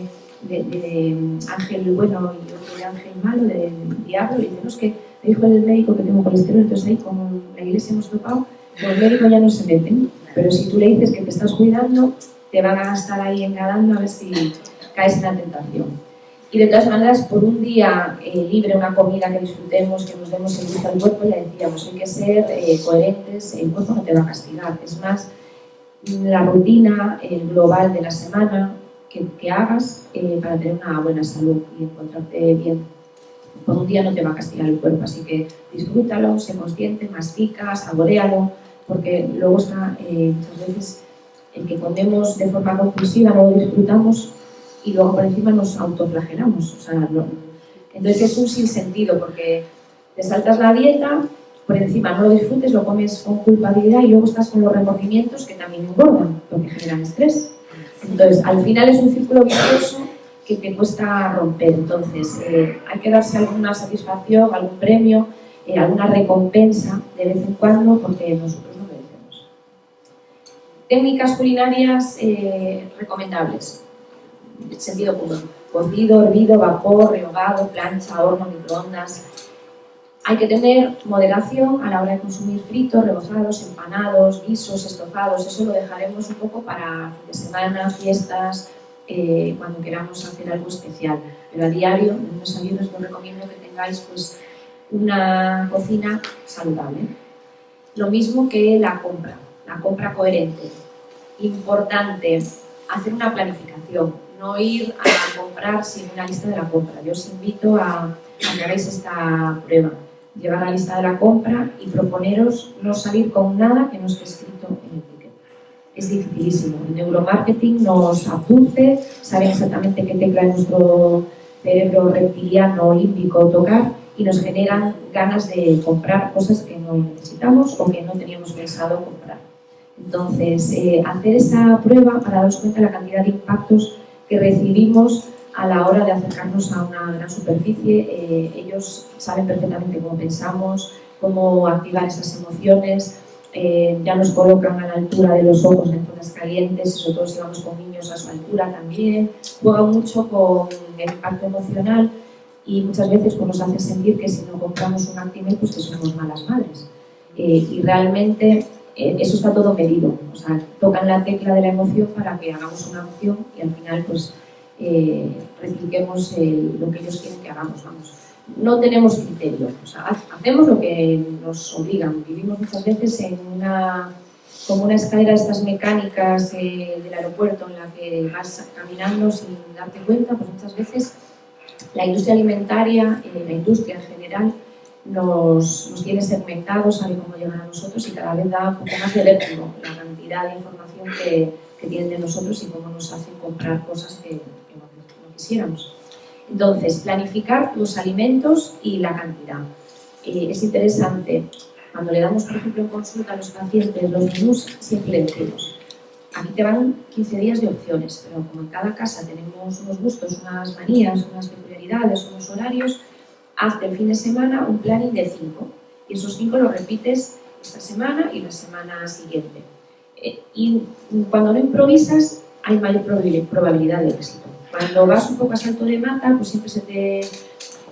ángel bueno y otro de ángel malo, de, diablo, y dice, no, es que me dijo el médico que tengo colesterol, entonces ahí como la iglesia hemos tocado, pues el médico ya no se mete. Pero si tú le dices que te estás cuidando, te van a estar ahí engadando a ver si caes en la tentación. Y de todas maneras, por un día eh, libre, una comida que disfrutemos, que nos demos el gusto al cuerpo, ya decíamos, hay que ser eh, coherentes, el cuerpo no te va a castigar. Es más, la rutina el global de la semana que, que hagas eh, para tener una buena salud y encontrarte bien. Por un día no te va a castigar el cuerpo, así que disfrútalo, sé consciente, mastica, saborealo, porque luego está muchas veces el que comemos de forma compulsiva, no lo disfrutamos y luego por encima nos autoflagelamos. O sea, Entonces es un sinsentido porque te saltas la dieta, por encima no lo disfrutes, lo comes con culpabilidad y luego estás con los remordimientos que también engordan, porque generan estrés. Entonces, al final es un círculo vicioso que te cuesta romper. Entonces, eh, hay que darse alguna satisfacción, algún premio, eh, alguna recompensa de vez en cuando, porque nosotros no merecemos. Técnicas culinarias eh, recomendables sentido común. Cocido, hervido, vapor, rehogado, plancha, horno, microondas. Hay que tener moderación a la hora de consumir fritos, rebozados, empanados, guisos, estofados. Eso lo dejaremos un poco para fin de semana, fiestas, eh, cuando queramos hacer algo especial. Pero a diario, en los aviones, os recomiendo que tengáis pues, una cocina saludable. Lo mismo que la compra, la compra coherente. Importante, hacer una planificación no ir a comprar sin una lista de la compra. Yo os invito a, que hagáis esta prueba. Llevar la lista de la compra y proponeros no salir con nada que no esté escrito en el ticket. Es dificilísimo. El neuromarketing nos apunte, sabe exactamente qué tecla en nuestro cerebro reptiliano olímpico tocar y nos generan ganas de comprar cosas que no necesitamos o que no teníamos pensado comprar. Entonces, eh, hacer esa prueba para daros cuenta de la cantidad de impactos que recibimos a la hora de acercarnos a una gran superficie. Eh, ellos saben perfectamente cómo pensamos, cómo activar esas emociones, eh, ya nos colocan a la altura de los ojos en zonas calientes, sobre todo si vamos con niños a su altura también, juegan mucho con el impacto emocional y muchas veces pues, nos hacen sentir que si no compramos un Actimel pues que somos malas madres. Eh, y realmente eh, eso está todo medido, o sea, tocan la tecla de la emoción para que hagamos una opción y al final pues eh, repliquemos lo que ellos quieren que hagamos, vamos. No tenemos criterio, o sea, hacemos lo que nos obligan, vivimos muchas veces en una, como una escalera de estas mecánicas eh, del aeropuerto en la que vas caminando sin darte cuenta, pues muchas veces la industria alimentaria, la industria en general, nos, nos tiene segmentados, sabe cómo llegan a nosotros y cada vez da un poco más de vértigo la cantidad de información que, que, tienen de nosotros y cómo nos hacen comprar cosas que, no, quisiéramos. Entonces, planificar los alimentos y la cantidad. Eh, es interesante, cuando le damos, por ejemplo, consulta a los pacientes los menús, siempre le decimos, aquí te van 15 días de opciones, pero como en cada casa tenemos unos gustos, unas manías, unas peculiaridades, unos horarios, hazte el fin de semana un planning de cinco y esos cinco los repites esta semana y la semana siguiente. Eh, y cuando no improvisas hay mayor probabilidad de éxito. Cuando vas un poco a salto de mata, pues siempre se te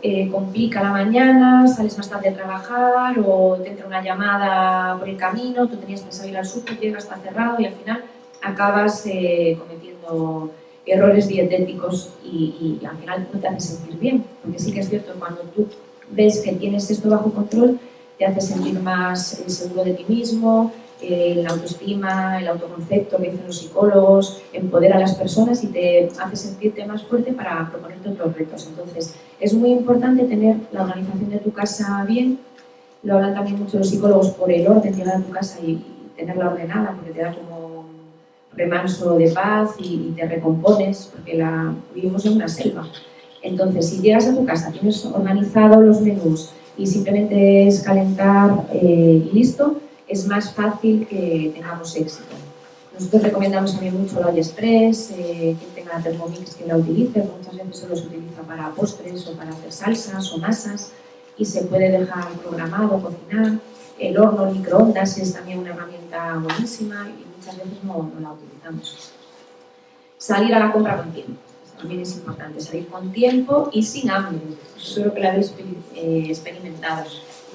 eh, complica la mañana, sales más tarde a trabajar o te entra una llamada por el camino, tú tenías pensado ir al súper, llegas, está cerrado y al final acabas eh, cometiendo errores dietéticos y, al final no te hace sentir bien. Porque sí que es cierto, cuando tú ves que tienes esto bajo control, te hace sentir más seguro de ti mismo, la autoestima, el autoconcepto que dicen los psicólogos, empodera a las personas y te hace sentirte más fuerte para proponerte otros retos. Entonces, es muy importante tener la organización de tu casa bien, lo hablan también mucho los psicólogos por el orden, llegar a tu casa y, tenerla ordenada, porque te da como remanso de paz y, te recompones, porque la, vivimos en una selva. Entonces, si llegas a tu casa, tienes organizado los menús y simplemente es calentar eh, y listo, es más fácil que tengamos éxito. Nosotros recomendamos también mucho olla express, eh, quien tenga Thermomix que la utilice, muchas veces solo se utiliza para postres o para hacer salsas o masas y se puede dejar programado, cocinar. El horno, el microondas es también una herramienta buenísima y muchas veces no, la utilizamos. Salir a la compra con tiempo, también es importante, salir con tiempo y sin hambre, eso que lo habéis eh, experimentado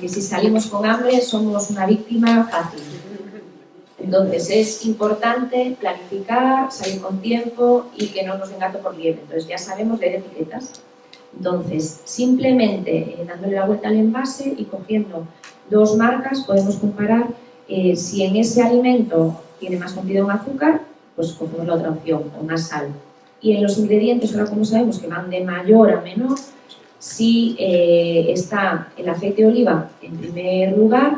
que si salimos con hambre somos una víctima fácil. Entonces es importante planificar, salir con tiempo y que no nos den gato por liebre. Entonces ya sabemos leer etiquetas. Entonces, simplemente eh, dándole la vuelta al envase y cogiendo dos marcas podemos comparar eh, si en ese alimento tiene más contenido en azúcar, pues cogemos la otra opción, o más sal. Y en los ingredientes, ahora como sabemos que van de mayor a menor, si eh, está el aceite de oliva en primer lugar,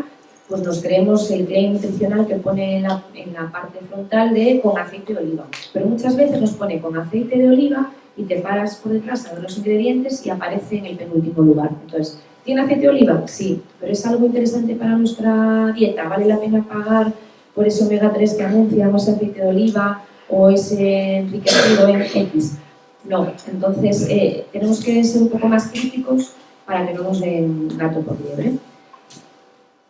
pues nos creemos el claim nutricional que pone en la, parte frontal de con aceite de oliva. Pero muchas veces nos pone con aceite de oliva y te paras por detrás a ver los ingredientes y aparece en el penúltimo lugar. Entonces, ¿tiene aceite de oliva? Sí, pero es algo interesante para nuestra dieta. ¿Vale la pena pagar por ese omega 3 que anuncia ese aceite de oliva o ese enriquecido en X? No, entonces eh, tenemos que ser un poco más críticos para que no nos den gato por liebre.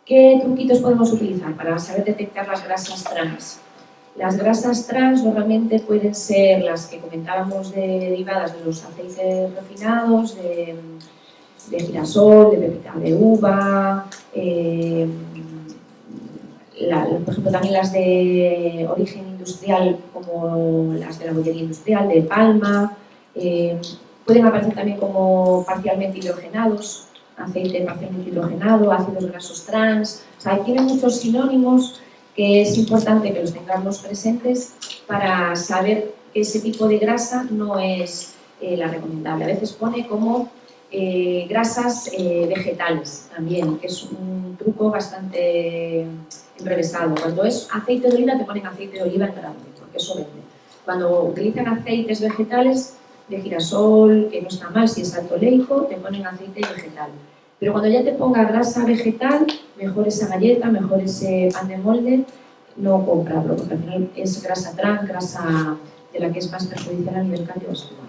¿Qué truquitos podemos utilizar para saber detectar las grasas trans? Las grasas trans normalmente pueden ser las que comentábamos derivadas de los aceites refinados, de, girasol, de pepita de uva, eh, por ejemplo también las de origen industrial como las de la bollería industrial, de palma, eh, pueden aparecer también como parcialmente hidrogenados, aceite parcialmente hidrogenado, ácidos grasos trans, o sea, tienen muchos sinónimos que es importante que los tengamos presentes para saber que ese tipo de grasa no es eh, la recomendable. A veces pone como eh, grasas vegetales también, que es un truco bastante enrevesado. Cuando es aceite de oliva te ponen aceite de oliva en grande, porque eso vende. Cuando utilizan aceites vegetales de girasol, que no está mal si es alto leico, te ponen aceite vegetal. Pero cuando ya te ponga grasa vegetal, mejor esa galleta, mejor ese pan de molde, no comprarlo, porque al final es grasa trans, grasa de la que es más perjudicial a nivel cardiovascular.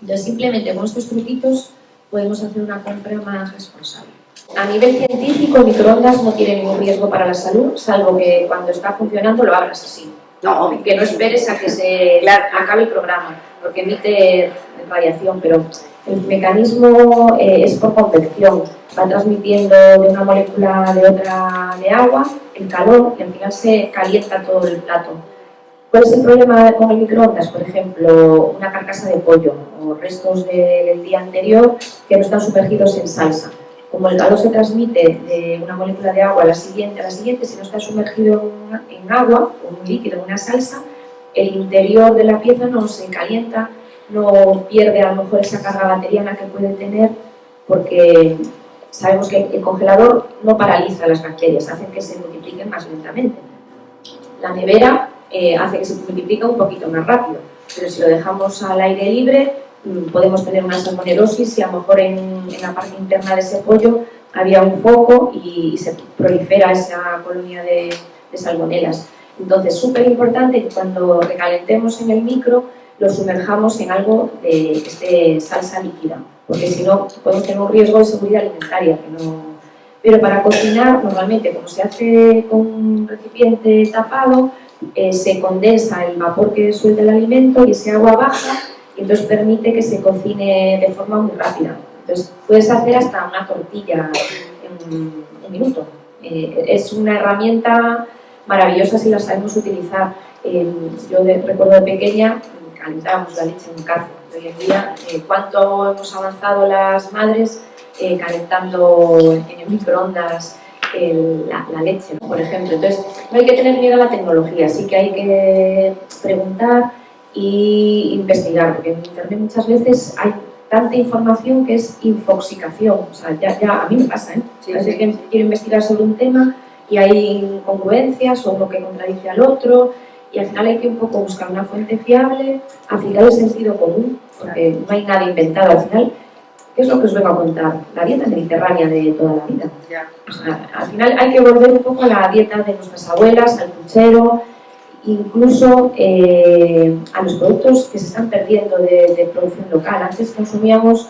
Entonces, simplemente con estos truquitos podemos hacer una compra más responsable. A nivel científico, el microondas no tiene ningún riesgo para la salud, salvo que cuando está funcionando lo abras así. No, que no esperes a que se acabe el programa porque emite radiación, pero el mecanismo eh, es por convección, va transmitiendo de una molécula de otra de agua el calor y al final se calienta todo el plato. ¿Cuál es el problema con el microondas? Por ejemplo, una carcasa de pollo o restos del día anterior que no están sumergidos en salsa. Como el calor se transmite de una molécula de agua a la siguiente, a la siguiente, si no está sumergido en agua o un líquido, en una salsa, el interior de la pieza no se calienta, no pierde a lo mejor esa carga bacteriana que puede tener porque sabemos que el congelador no paraliza las bacterias, hace que se multipliquen más lentamente. La nevera eh, hace que se multiplique un poquito más rápido, pero si lo dejamos al aire libre mm, podemos tener una salmonelosis y a lo mejor en, la parte interna de ese pollo había un foco y, se prolifera esa colonia de, de salmonelas. Entonces, súper importante que cuando recalentemos en el micro lo sumerjamos en algo de, esté salsa líquida, porque si no podemos tener un riesgo de seguridad alimentaria. Que no... Pero para cocinar, normalmente, como se hace con un recipiente tapado, eh, se condensa el vapor que suelta el alimento y ese agua baja y entonces permite que se cocine de forma muy rápida. Entonces, puedes hacer hasta una tortilla en un minuto. Eh, es una herramienta maravillosas si las sabemos utilizar. yo recuerdo de pequeña, calentábamos la leche en un cazo. Hoy en día, eh, cuánto hemos avanzado las madres eh, calentando en el microondas la, leche, por ejemplo. Entonces, no hay que tener miedo a la tecnología, sí que hay que preguntar e investigar, porque en Internet muchas veces hay tanta información que es infoxicación. O sea, ya, ya a mí me pasa, ¿eh? a veces que quiero investigar sobre un tema y hay incongruencias o uno que contradice al otro y al final hay que un poco buscar una fuente fiable, aplicar el sentido común, porque no hay nada inventado. Al final, ¿qué es lo que os vengo a contar? La dieta mediterránea de toda la vida. al final hay que volver un poco a la dieta de nuestras abuelas, al puchero, incluso eh, a los productos que se están perdiendo de, producción local. Antes consumíamos,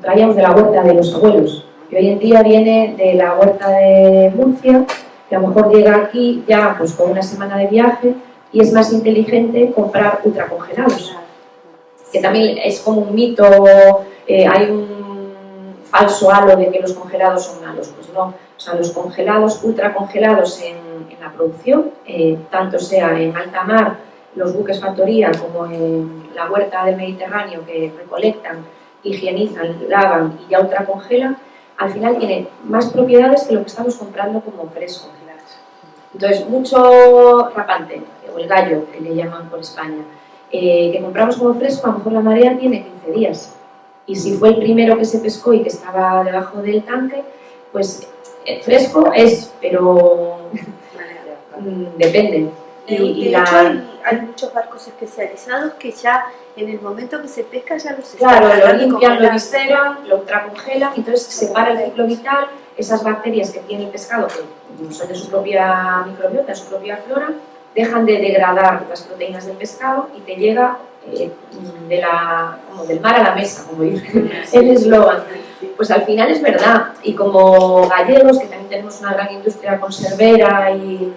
traíamos de la huerta de los abuelos, y hoy en día viene de la huerta de Murcia, que a lo mejor llega aquí ya pues, con una semana de viaje, y es más inteligente comprar ultracongelados, que también es como un mito, eh, hay un falso halo de que los congelados son malos, pues no, o sea, los congelados, ultracongelados en, la producción, eh, tanto sea en alta mar, los buques factoría, como en la huerta del Mediterráneo que recolectan, higienizan, lavan y ya ultracongelan, al final tiene más propiedades que lo que estamos comprando como fresco. Entonces, mucho rapante, o el gallo, que le llaman por España, eh, que compramos como fresco, a lo mejor la marea tiene 15 días. Y si fue el primero que se pescó y que estaba debajo del tanque, pues eh, fresco es, pero mm, depende. Y, hecho hay, muchos barcos especializados que ya en el momento que se pesca ya los Claro, lo limpian, lo visceran, lo ultracongelan, entonces se separa el ciclo vital, esas bacterias que tiene el pescado, que son de su propia microbiota, de su propia flora, dejan de degradar las proteínas del pescado y te llega eh, de la, como del mar a la mesa, como dice el eslogan. Pues al final es verdad, y como gallegos, que también tenemos una gran industria conservera y,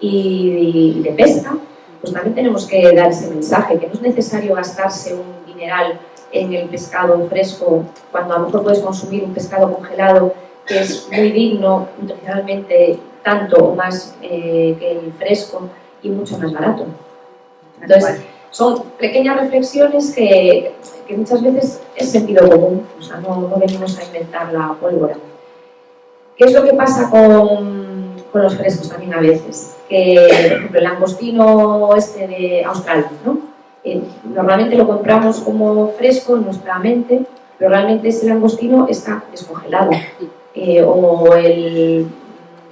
y, de pesca, pues también tenemos que dar ese mensaje, que no es necesario gastarse un dineral en el pescado fresco, cuando a lo mejor puedes consumir un pescado congelado que es muy digno nutricionalmente, tanto o más eh, que el fresco, y mucho más barato. Entonces, son pequeñas reflexiones que, que, muchas veces es sentido común, o sea, no, no, venimos a inventar la pólvora. ¿Qué es lo que pasa con, con los frescos también a veces? Que, por ejemplo, el langostino este de Australia, ¿no? Eh, normalmente lo compramos como fresco en nuestra mente, pero realmente ese langostino está descongelado. Eh, o el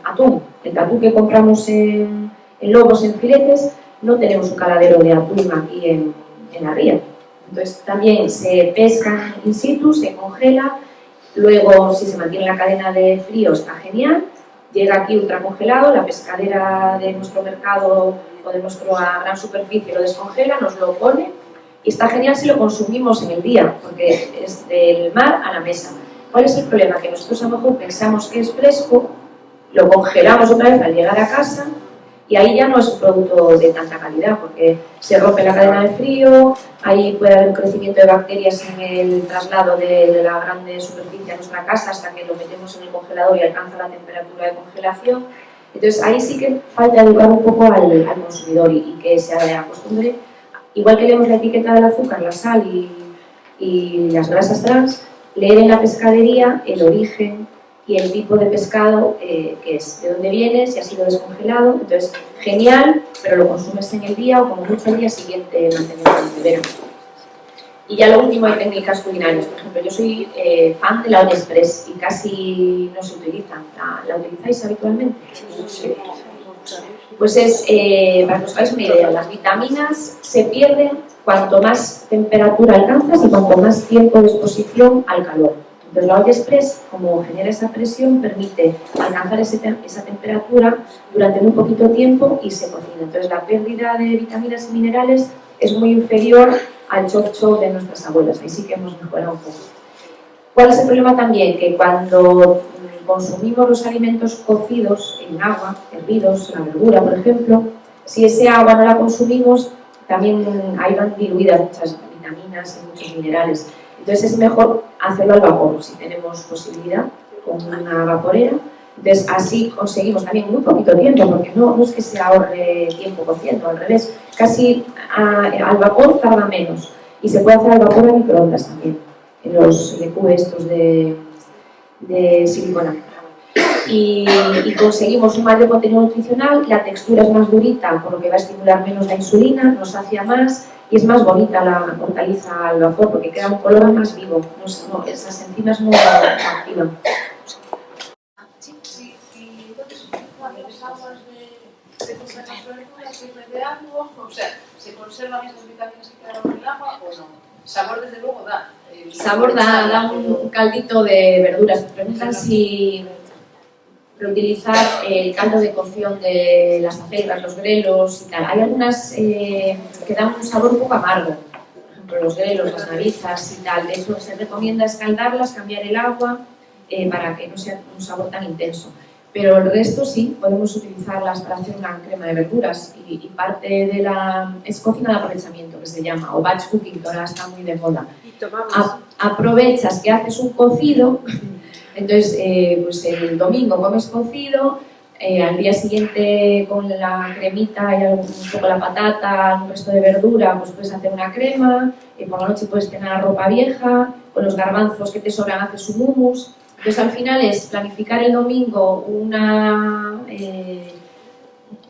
atún, el atún que compramos en, en lobos, en filetes, no tenemos un caladero de atún aquí en, en la ría. Entonces también se pesca in situ, se congela, luego si se mantiene la cadena de frío está genial, llega aquí ultracongelado, la pescadera de nuestro mercado o de nuestra gran superficie lo descongela, nos lo pone y está genial si lo consumimos en el día, porque es del mar a la mesa. ¿Cuál es el problema? Que nosotros a lo mejor pensamos que es fresco, lo congelamos otra vez al llegar a casa y ahí ya no es un producto de tanta calidad porque se rompe la cadena de frío, ahí puede haber un crecimiento de bacterias en el traslado de, la grande superficie a nuestra casa hasta que lo metemos en el congelador y alcanza la temperatura de congelación. Entonces ahí sí que falta educar un poco al, consumidor y, que se acostumbre, igual que leemos la etiqueta del azúcar, la sal y, y las grasas trans, leer en la pescadería el origen, y el tipo de pescado eh, que es, de dónde viene, si ha sido descongelado. Entonces, genial, pero lo consumes en el día o como mucho el día siguiente mantenerlo en nevera. Y ya lo último, hay técnicas culinarias. Por ejemplo, yo soy eh, fan de la Express y casi no se utiliza. ¿La, utilizáis habitualmente? Sí. Pues es, eh, para que os hagáis una idea, las vitaminas se pierden cuanto más temperatura alcanzas y cuanto más tiempo de exposición al calor. Entonces la olla express, como genera esa presión, permite alcanzar esa temperatura durante muy poquito tiempo y se cocina. Entonces la pérdida de vitaminas y minerales es muy inferior al chop chop de nuestras abuelas. Ahí sí que hemos mejorado un poco. ¿Cuál es el problema también? Que cuando consumimos los alimentos cocidos en agua, hervidos, la verdura, por ejemplo, si ese agua no la consumimos, también ahí van diluidas muchas vitaminas y muchos minerales. Entonces es mejor hacerlo al vapor, si tenemos posibilidad, con una vaporera. Entonces así conseguimos también muy poquito tiempo, porque no, no es que se ahorre tiempo cociendo, al revés, casi al vapor tarda menos. Y se puede hacer al vapor a microondas también, en los LQ estos de, de silicona. y, y, conseguimos un mayor contenido nutricional, la textura es más durita, por lo que va a estimular menos la insulina, nos sacia más y es más bonita la hortaliza al vapor porque queda un color más vivo, no, no, esas enzimas no activan. O sea, ¿se conservan esas vitaminas que quedaron en el agua o no? Sabor desde luego da. El Sabor da, da un caldito de verduras. Preguntan si reutilizar el caldo de cocción de las acelgas, los grelos y tal. Hay algunas eh, que dan un sabor un poco amargo, por ejemplo los grelos, las narizas y tal. De hecho, se recomienda escaldarlas, cambiar el agua eh, para que no sea un sabor tan intenso. Pero el resto sí, podemos utilizarlas para hacer una crema de verduras y, y parte de la... es cocina de aprovechamiento que se llama, o batch cooking, que ahora está muy de moda. Y tomamos. A- aprovechas que haces un cocido, entonces eh, pues el domingo comes cocido, eh, al día siguiente con la cremita y un poco la patata, un resto de verdura, pues puedes hacer una crema, eh, por la noche puedes tener la ropa vieja, con los garbanzos que te sobran haces un hummus. Entonces al final es planificar el domingo una, eh,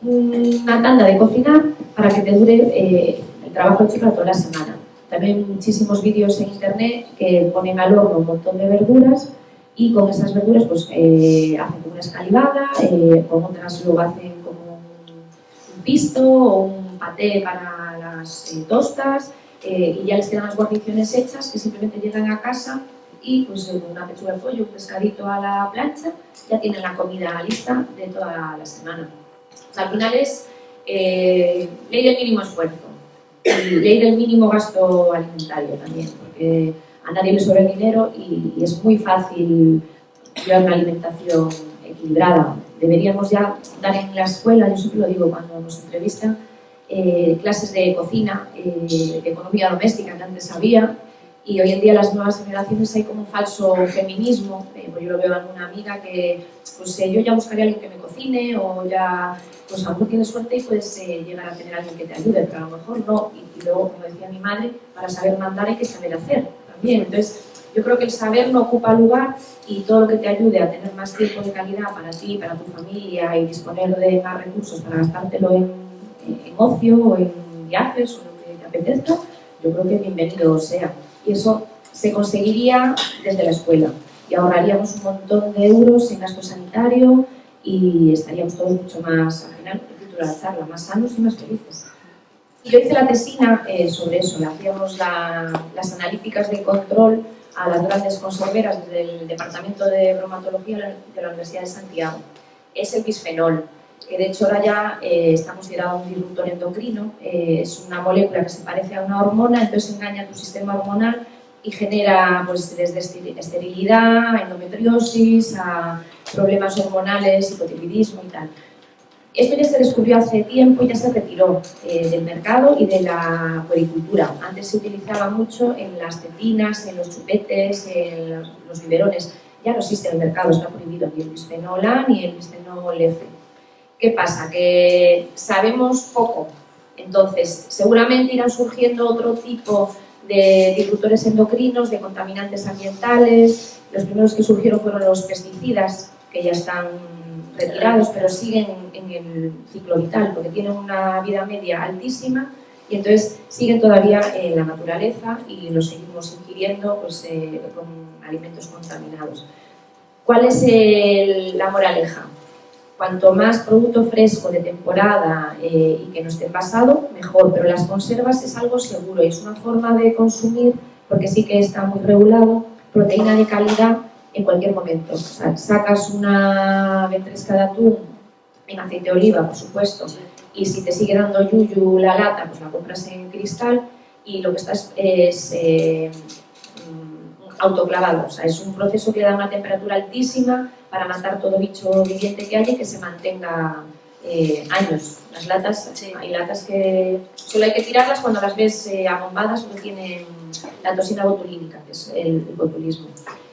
una tanda de cocinar para que te dure eh, el trabajo hecho toda la semana. También muchísimos vídeos en internet que ponen al horno un montón de verduras y con esas verduras pues eh, hacen como una escalivada, eh, con otras luego hacen como un, pisto o un paté para las eh, tostas eh, y ya les quedan las guarniciones hechas que simplemente llegan a casa y pues eh, una pechuga de pollo, un pescadito a la plancha, ya tienen la comida lista de toda la semana. O sea, al final es eh, ley del mínimo esfuerzo y ley del mínimo gasto alimentario también, porque a nadie le sobra el dinero y, y es muy fácil llevar una alimentación equilibrada. Deberíamos ya dar en la escuela, yo siempre lo digo cuando nos entrevistan, eh, clases de cocina, eh, de economía doméstica que antes había, y hoy en día las nuevas generaciones hay como un falso feminismo, eh, pues yo lo veo en una amiga que pues eh, yo ya buscaría a alguien que me cocine o ya pues a lo mejor tienes suerte y puedes eh, llegar a tener a alguien que te ayude, pero a lo mejor no. Y, y luego, como decía mi madre, para saber mandar hay que saber hacer también. Entonces, yo creo que el saber no ocupa lugar y todo lo que te ayude a tener más tiempo de calidad para ti, para tu familia y disponer de más recursos para gastártelo en, ocio o en viajes o lo que te apetezca, yo creo que bienvenido sea. Y eso se conseguiría desde la escuela y ahorraríamos un montón de euros en gasto sanitario y estaríamos todos mucho más, al final, la charla, más sanos y más felices. Y yo hice la tesina eh, sobre eso, le hacíamos la- las analíticas de control a las grandes conserveras desde el Departamento de Bromatología de la- Universidad de Santiago. Es el bisfenol, que de hecho ahora ya eh, está considerado un disruptor endocrino, eh, es una molécula que se parece a una hormona, entonces engaña a tu sistema hormonal y genera pues, desde esterilidad, endometriosis, a problemas hormonales, hipotiroidismo y tal. Esto ya se descubrió hace tiempo y ya se retiró eh, del mercado y de la puericultura. Antes se utilizaba mucho en las tetinas, en los chupetes, en los, biberones. Ya no existe en el mercado, está prohibido ni el bisfenol A ni el bisfenol F. ¿Qué pasa? Que sabemos poco. Entonces, seguramente irán surgiendo otro tipo de disruptores endocrinos, de contaminantes ambientales. Los primeros que surgieron fueron los pesticidas, que ya están retirados, pero siguen en el ciclo vital, porque tienen una vida media altísima y entonces siguen todavía en la naturaleza y los seguimos ingiriendo pues, eh, con alimentos contaminados. ¿Cuál es la moraleja? Cuanto más producto fresco de temporada eh, y que no esté envasado, mejor. Pero las conservas es algo seguro y es una forma de consumir, porque sí que está muy regulado, proteína de calidad en cualquier momento. O sea, sacas una ventresca de atún en aceite de oliva, por supuesto, y si te sigue dando yuyu la lata, pues la compras en cristal y lo que estás es eh, mm, autoclavado. O sea, es un proceso que da una temperatura altísima para matar todo bicho viviente que haya y que se mantenga eh, años. Las latas, hay latas que solo hay que tirarlas cuando las ves eh, abombadas porque tienen la toxina botulínica, que es el, botulismo.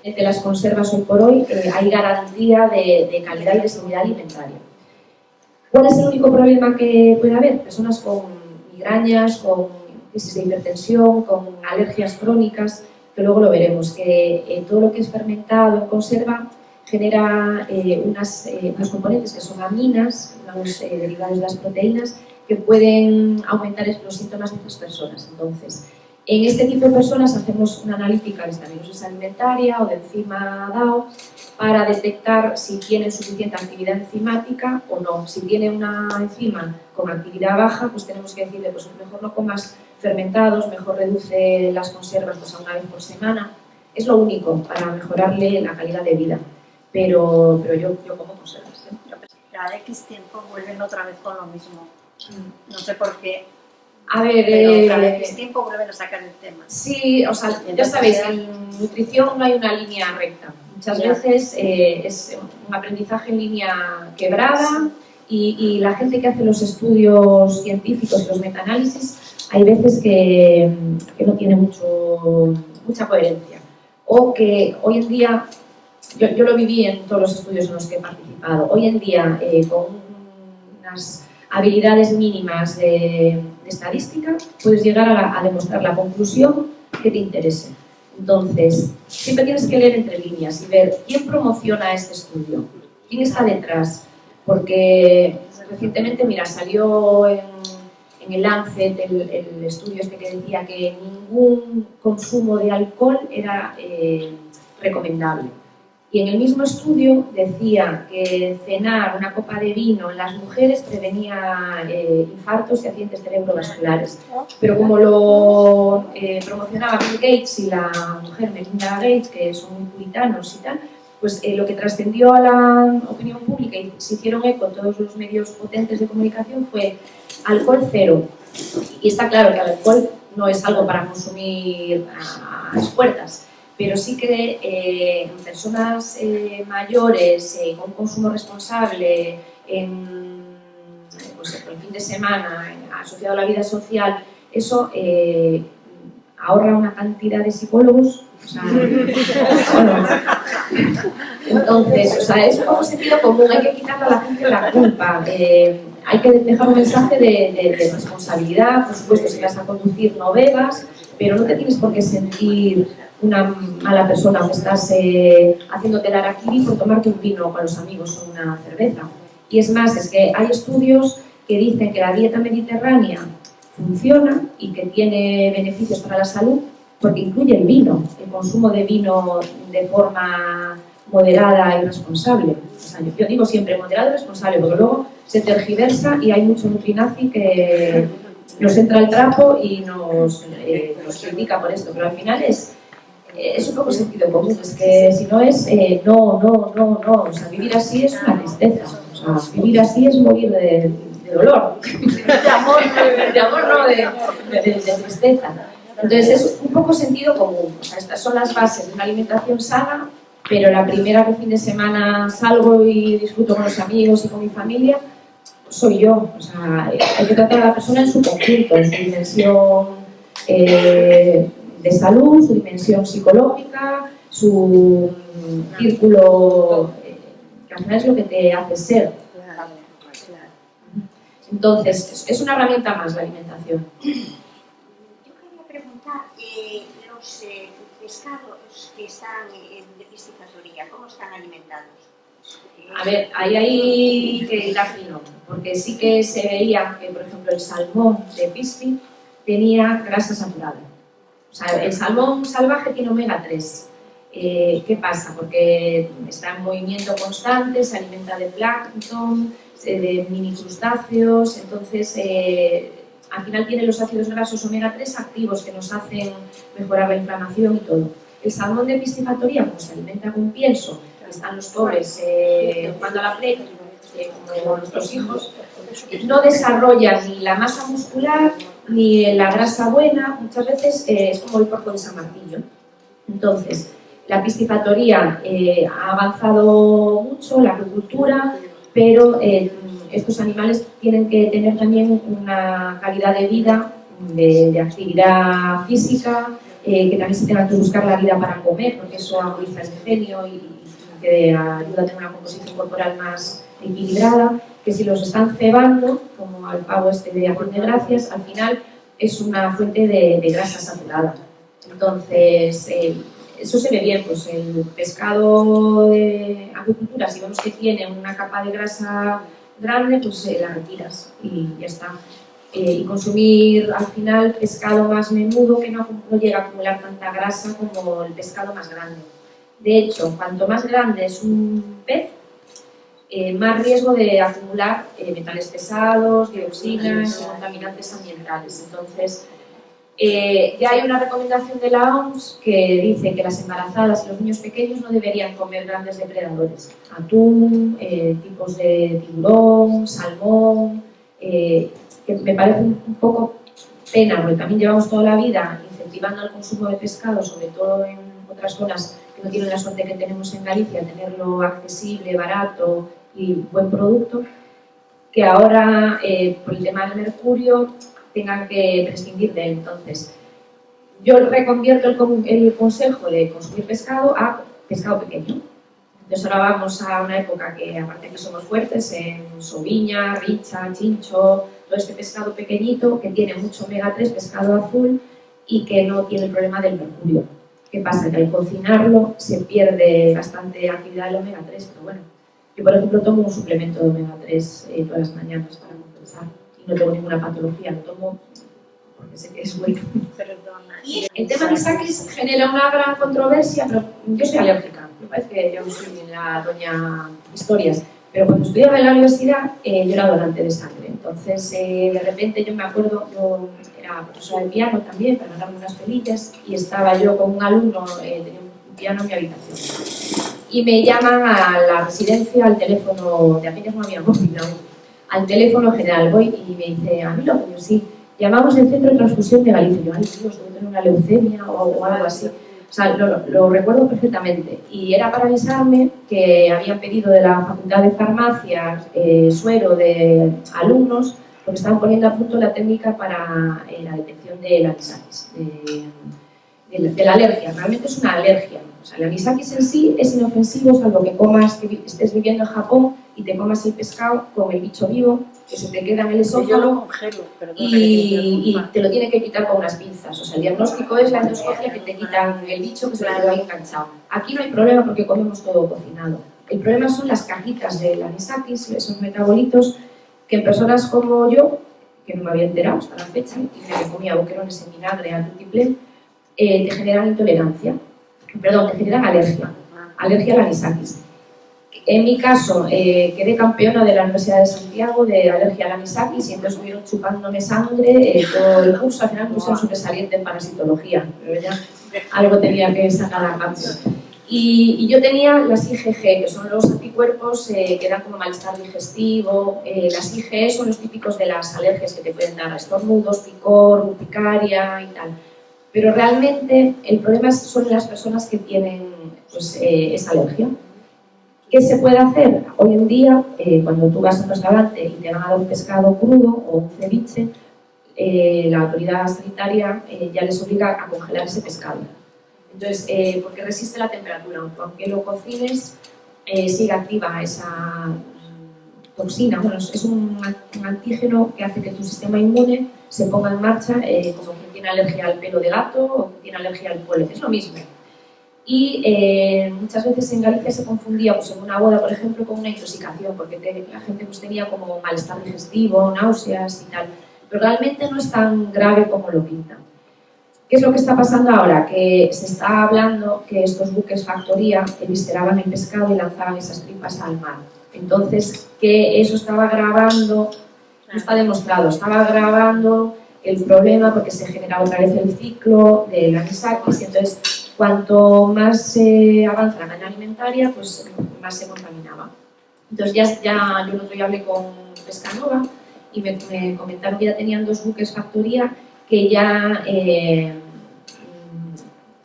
De las conservas hoy por hoy eh, hay garantía de, de calidad y de seguridad alimentaria. ¿Cuál es el único problema que puede haber? Personas con migrañas, con crisis de hipertensión, con alergias crónicas, que luego lo veremos, que eh, todo lo que es fermentado en conserva genera eh, unas, eh, unos componentes que son aminas, unos eh, derivados de las proteínas, que pueden aumentar los síntomas de estas personas. Entonces, en este tipo de personas hacemos una analítica de estabilidad alimentaria o de enzima DAO para detectar si tienen suficiente actividad enzimática o no. Si tiene una enzima con actividad baja, pues tenemos que decirle, pues mejor no comas fermentados, mejor reduce las conservas pues, a una vez por semana. Es lo único para mejorarle la calidad de vida. Pero, pero yo, yo como conservas. ¿eh? Cada X tiempo vuelven otra vez con lo mismo. No sé por qué. A ver, Pero cada eh, X tiempo vuelven a sacar el tema. Sí, o sea, ya sabéis, en nutrición no hay una línea recta. Muchas Ya. veces eh, es un aprendizaje en línea quebrada y, y la gente que hace los estudios científicos, los metaanálisis, hay veces que, que no tiene mucho, mucha coherencia. O que hoy en día, yo, yo lo viví en todos los estudios en los que he participado, hoy en día eh, con unas habilidades mínimas de estadística, puedes llegar a, la- a demostrar la conclusión que te interese. Entonces, siempre tienes que leer entre líneas y ver quién promociona este estudio, quién está detrás, porque recientemente, mira, salió en, el Lancet el, el estudio este que decía que ningún consumo de alcohol era eh, recomendable. Y en el mismo estudio decía que cenar una copa de vino en las mujeres prevenía eh, infartos y accidentes cerebrovasculares. Pero como lo eh, promocionaba Bill Gates y la mujer Melinda Gates, que son muy puritanos y tal, pues eh, lo que trascendió a la opinión pública y se hicieron eco todos los medios potentes de comunicación fue alcohol cero. Y está claro que alcohol no es algo para consumir a las puertas, pero sí que eh, en personas eh, mayores, eh, con consumo responsable, en pues, el fin de semana, en- asociado a la vida social, eso eh, ahorra una cantidad de psicólogos. o sea, bueno, entonces, o sea, es un poco sentido común, hay que quitarle a la gente la culpa. eh, hay que dejar un mensaje de, de- de responsabilidad, por supuesto, si vas a conducir no bebas, pero no te tienes por qué sentir una mala persona que estás eh, haciéndote la araquiri por tomarte un vino con los amigos o una cerveza. Y es más, es que hay estudios que dicen que la dieta mediterránea funciona y que tiene beneficios para la salud porque incluye el vino, el consumo de vino de forma moderada y responsable. O sea, yo, digo siempre moderado y responsable, porque luego se tergiversa y hay mucho nutrinazi que nos entra el trapo y nos, eh, nos critica por esto, pero al final es, es un poco sentido común, es que si no es eh, no, no, no, no, o sea, vivir así es una tristeza, o sea, vivir así es morir de, de dolor, de amor, de amor no, de- de tristeza. Entonces es un poco sentido común, o sea, estas son las bases de una alimentación sana, pero la primera que fin de semana salgo y disfruto con los amigos y con mi familia, soy yo. O sea, hay que tratar a la persona en su conjunto, en su dimensión eh, de salud, su dimensión psicológica, su círculo, eh, que al final es lo que te hace ser. Entonces, es- una herramienta más la alimentación. Yo quería preguntar, eh, los eh, pescados que están en de piscifactoría, ¿cómo están alimentados? A ver, ahí hay que hilar fino, porque sí que se veía que, por ejemplo, el salmón de pisci tenía grasa saturada. O sea, el salmón salvaje tiene omega 3. Eh, ¿Qué pasa? Porque está en movimiento constante, se alimenta de plancton, eh, de mini crustáceos, entonces eh, al final tiene los ácidos grasos omega 3 activos que nos hacen mejorar la inflamación y todo. El salmón de piscifactoría, como se alimenta con pienso, están los pobres eh, jugando a la play, como nuestros hijos, no desarrollan ni la masa muscular ni la grasa buena, muchas veces eh, es como el porco de San Martillo. Entonces, la piscifactoría eh, ha avanzado mucho, la agricultura, pero eh, estos animales tienen que tener también una calidad de vida, de, actividad física, que también se tengan que buscar la vida para comer, porque eso agudiza el ingenio y, y que ayuda a tener una composición corporal más equilibrada, que si los están cebando, como pavo este de acción de gracias, al final es una fuente de, de grasa saturada. Entonces, eh, eso se ve bien, pues el pescado de acuicultura, si vemos que tiene una capa de grasa grande, pues eh, la retiras y ya está. Eh, y consumir al final pescado más menudo que no, no, llega a acumular tanta grasa como el pescado más grande. De hecho, cuanto más grande es un pez, eh, más riesgo de acumular eh, metales pesados, dioxinas y contaminantes ambientales. Entonces, eh, ya hay una recomendación de la OMS que dice que las embarazadas y los niños pequeños no deberían comer grandes depredadores. Atún, tipos de tiburón, salmón, que me parece un poco pena, porque también llevamos toda la vida incentivando el consumo de pescado, sobre todo en otras zonas no tienen la suerte que tenemos en Galicia, tenerlo accesible, barato y buen producto, que ahora eh, por el tema del mercurio tengan que prescindir de él. Entonces, yo reconvierto el, el consejo de consumir pescado a pescado pequeño. Entonces ahora vamos a una época que, aparte que somos fuertes en soviña, richa, chincho, todo este pescado pequeñito que tiene mucho omega 3, pescado azul y que no tiene el problema del mercurio. ¿Qué pasa? Que al cocinarlo se pierde bastante actividad del omega 3, pero bueno. Yo, por ejemplo, tomo un suplemento de omega 3 eh, todas las mañanas para compensar y no tengo ninguna patología, lo tomo porque sé que es bueno. El tema de saquis genera una gran controversia, pero yo soy alérgica. Me parece que yo soy la doña historias. Pero cuando estudiaba en la universidad, eh, yo era donante de sangre. Entonces, eh, de repente yo me acuerdo, yo era profesora de piano también, para ganarme unas pelillas, y estaba yo con un alumno, eh, tenía un piano en mi habitación. Y me llaman a la residencia, al teléfono, de aquellas no había móvil, al teléfono general. Voy y me dice, a mí lo que yo sí, llamamos el Centro de Transfusión de Galicia. Yo, ay Dios, debo tener una leucemia o algo así. O sea, lo, recuerdo perfectamente. Y era para avisarme que habían pedido de la Facultad de Farmacia eh, suero de alumnos porque estaban poniendo a punto la técnica para eh, la detección de la anisakis, de, la alergia. Realmente es una alergia. O sea, el anisakis en sí es inofensivo, salvo que comas, que estés viviendo en Japón y te comas el pescado con el bicho vivo que se te queda en el esófago y, te lo tiene que quitar con unas pinzas. O sea, el diagnóstico es la endoscopia que te quitan el bicho que se lo ha enganchado. Aquí no hay problema porque comemos todo cocinado. El problema son las cajitas de anisakis, esos metabolitos que en personas como yo, que no me había enterado hasta la fecha, y me comía boquerones en vinagre al multiple, eh, te generan intolerancia, perdón, te generan alergia, alergia al anisakis. En mi caso, eh, quedé campeona de la Universidad de Santiago de alergia al anisakis y entonces estuvieron chupándome sangre eh, todo el curso. Al final puse un sobresaliente en parasitología, pero ya algo tenía que sacar a cambio. Y, yo tenía las IgG, que son los anticuerpos eh, que dan como malestar digestivo. las IgE son los típicos de las alergias que te pueden dar estornudos, picor, urticaria y tal. Pero realmente el problema son las personas que tienen pues, esa alergia. ¿Qué se puede hacer? Hoy en día, eh, cuando tú vas a un restaurante y te van a dar un pescado crudo o un ceviche, eh, la autoridad sanitaria eh, ya les obliga a congelar ese pescado. Entonces, porque resiste la temperatura, aunque lo cocines, sigue activa esa toxina. Bueno, es un, antígeno que hace que tu sistema inmune se ponga en marcha como quien tiene alergia al pelo de gato o quien tiene alergia al polen. Es lo mismo y eh, muchas veces en Galicia se confundía pues, en una boda, por ejemplo, con una intoxicación, porque la gente pues, tenía como malestar digestivo, náuseas y tal, pero realmente no es tan grave como lo pintan. ¿Qué es lo que está pasando ahora? Que se está hablando que estos buques factoría evisceraban el pescado y lanzaban esas tripas al mar. Entonces, que eso estaba agravando, no está demostrado, estaba agravando el problema porque se generaba otra vez el ciclo de la anisakis y entonces cuanto más se avanza la cadena alimentaria, pues más se contaminaba. Entonces ya, ya yo el otro día hablé con Pescanova y me, comentaron que ya tenían dos buques factoría que ya eh,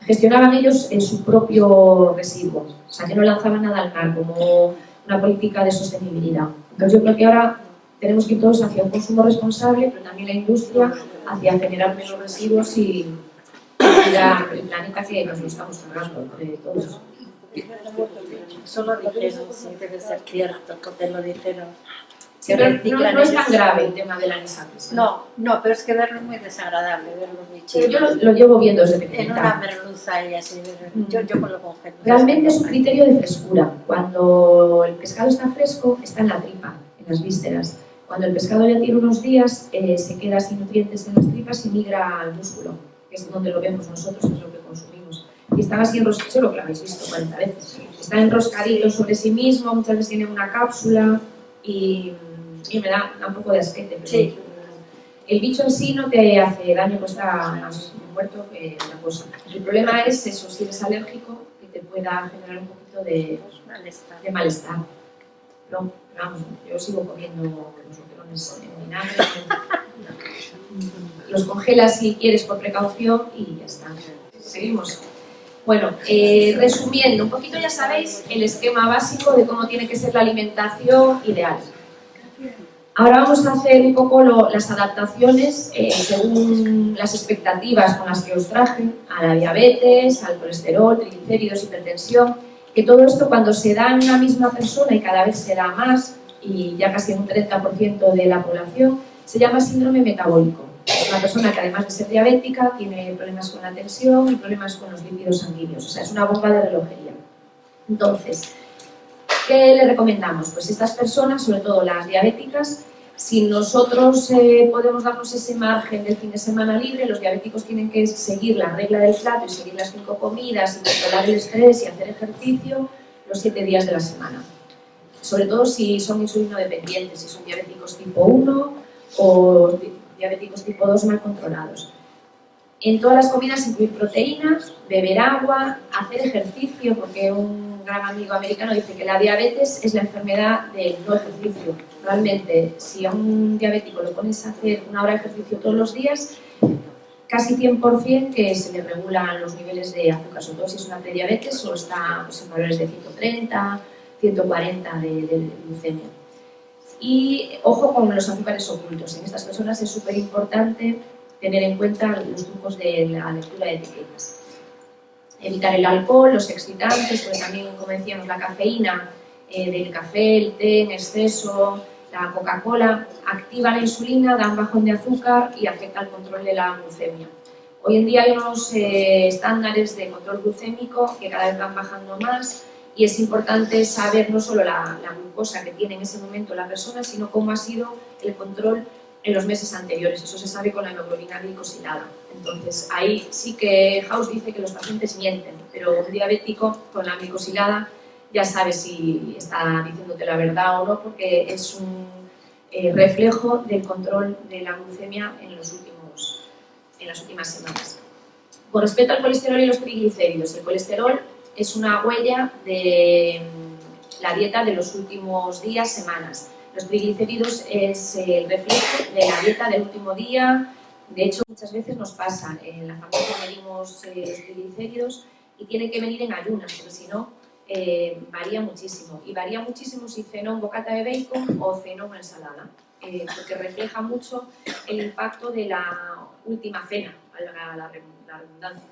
gestionaban ellos en su propio residuo, o sea que no lanzaban nada al mar como una política de sostenibilidad. Entonces yo creo que ahora tenemos que ir todos hacia un consumo responsable, pero también la industria hacia generar menos residuos y, el planeta que nos lo estamos cargando entre todos. Eso lo dijeron, sí, debe ser cierto, que te lo dijeron. Sí, pero no, no es tan grave el tema del anisakis. No, no, pero es que verlo es muy desagradable, ver los bichitos. Pero yo lo, lo llevo viendo desde En pequeñita. una merluza y así, yo, yo con lo congelo. Realmente es un criterio de frescura. Cuando el pescado está fresco, está en la tripa, en las vísceras. Cuando el pescado ya tiene unos días, eh, se queda sin nutrientes en las tripas y migra al músculo, que es donde lo vemos nosotros, es lo que consumimos. Y están así enroscaditos, seguro que lo habéis visto 40 veces. Están enroscaditos sobre sí mismo, muchas veces tienen una cápsula y, y me da, da un poco de asquete. Pero Sí. El bicho en sí no te hace daño, pues está más muerto que otra cosa. El problema es eso, si eres alérgico, que te pueda generar un poquito de, Malestar. de malestar. No, vamos, yo sigo comiendo los boquerones en vinagre. Los congelas si quieres por precaución y ya está. Seguimos. Bueno, eh, resumiendo, un poquito ya sabéis el esquema básico de cómo tiene que ser la alimentación ideal. Ahora vamos a hacer un poco las adaptaciones eh, según las expectativas con las que os traje a la diabetes, al colesterol, triglicéridos, hipertensión, que todo esto cuando se da en una misma persona y cada vez se da más, y ya casi en un 30% de la población, se llama síndrome metabólico. Es una persona que además de ser diabética tiene problemas con la tensión y problemas con los lípidos sanguíneos, o sea, es una bomba de relojería. Entonces, ¿qué le recomendamos? Pues estas personas, sobre todo las diabéticas, si nosotros eh, podemos darnos ese margen del fin de semana libre, los diabéticos tienen que seguir la regla del plato y seguir las cinco comidas y controlar el estrés y hacer ejercicio los siete días de la semana. Sobre todo si son insulino dependientes, si son diabéticos tipo 1 o di- diabéticos tipo 2 mal controlados. En todas las comidas incluir proteínas, beber agua, hacer ejercicio, porque un gran amigo americano dice que la diabetes es la enfermedad del no ejercicio. Realmente, si a un diabético lo pones a hacer una hora de ejercicio todos los días, casi 100% que se le regulan los niveles de azúcar, sobre todo si es una prediabetes o está pues, en valores de 130, 140 de, de glucemia. Y ojo con los azúcares ocultos. En estas personas es súper importante tener en cuenta los trucos de la lectura de etiquetas. Evitar el alcohol, los excitantes, porque también, como decíamos, la cafeína eh, del café, el té en exceso, la Coca-Cola, activa la insulina, da un bajón de azúcar y afecta al control de la glucemia. Hoy en día hay unos eh, estándares de control glucémico que cada vez van bajando más y es importante saber no solo la, la glucosa que tiene en ese momento la persona, sino cómo ha sido el control en los meses anteriores. Eso se sabe con la hemoglobina glicosilada. Entonces, ahí sí que House dice que los pacientes mienten, pero un diabético con la glicosilada ya sabe si está diciéndote la verdad o no, porque es un eh, reflejo del control de la glucemia en, los últimos, en las últimas semanas. Con respecto al colesterol y los triglicéridos, el colesterol es una huella de mm, la dieta de los últimos días, semanas. Los triglicéridos es el reflejo de la dieta del último día. De hecho, muchas veces nos pasa, en la farmacia medimos eh, los triglicéridos y tienen que venir en ayunas, porque si no, eh, varía muchísimo. Y varía muchísimo si cenó un bocata de bacon o cenó una ensalada, eh, porque refleja mucho el impacto de la última cena, valga la, la redundancia.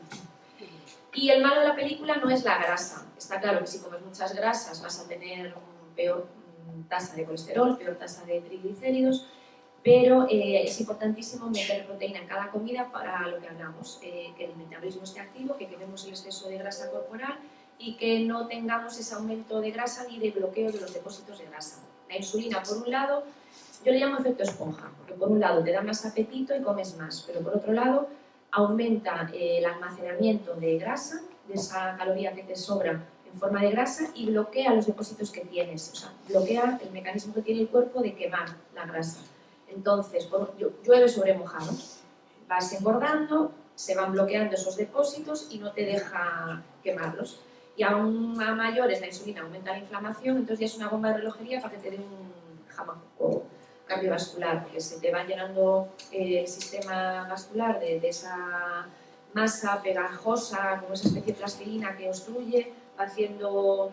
Y el malo de la película no es la grasa. Está claro que si comes muchas grasas vas a tener un peor tasa de colesterol, peor tasa de triglicéridos, pero eh, es importantísimo meter proteína en cada comida para lo que hablamos, eh, que el metabolismo esté activo, que quememos el exceso de grasa corporal y que no tengamos ese aumento de grasa ni de bloqueo de los depósitos de grasa. La insulina, por un lado, yo le llamo efecto esponja, porque por un lado te da más apetito y comes más, pero por otro lado aumenta eh, el almacenamiento de grasa, de esa caloría que te sobra en forma de grasa y bloquea los depósitos que tienes, o sea, bloquea el mecanismo que tiene el cuerpo de quemar la grasa. Entonces, por- llu- llueve sobre mojado, vas engordando, se van bloqueando esos depósitos y no te deja quemarlos. Y aún a mayores la insulina aumenta la inflamación, entonces ya es una bomba de relojería para que te dé un jamacuco cardiovascular, porque se te va llenando eh, el sistema vascular de, de esa masa pegajosa, como esa especie de plastilina que obstruye, haciendo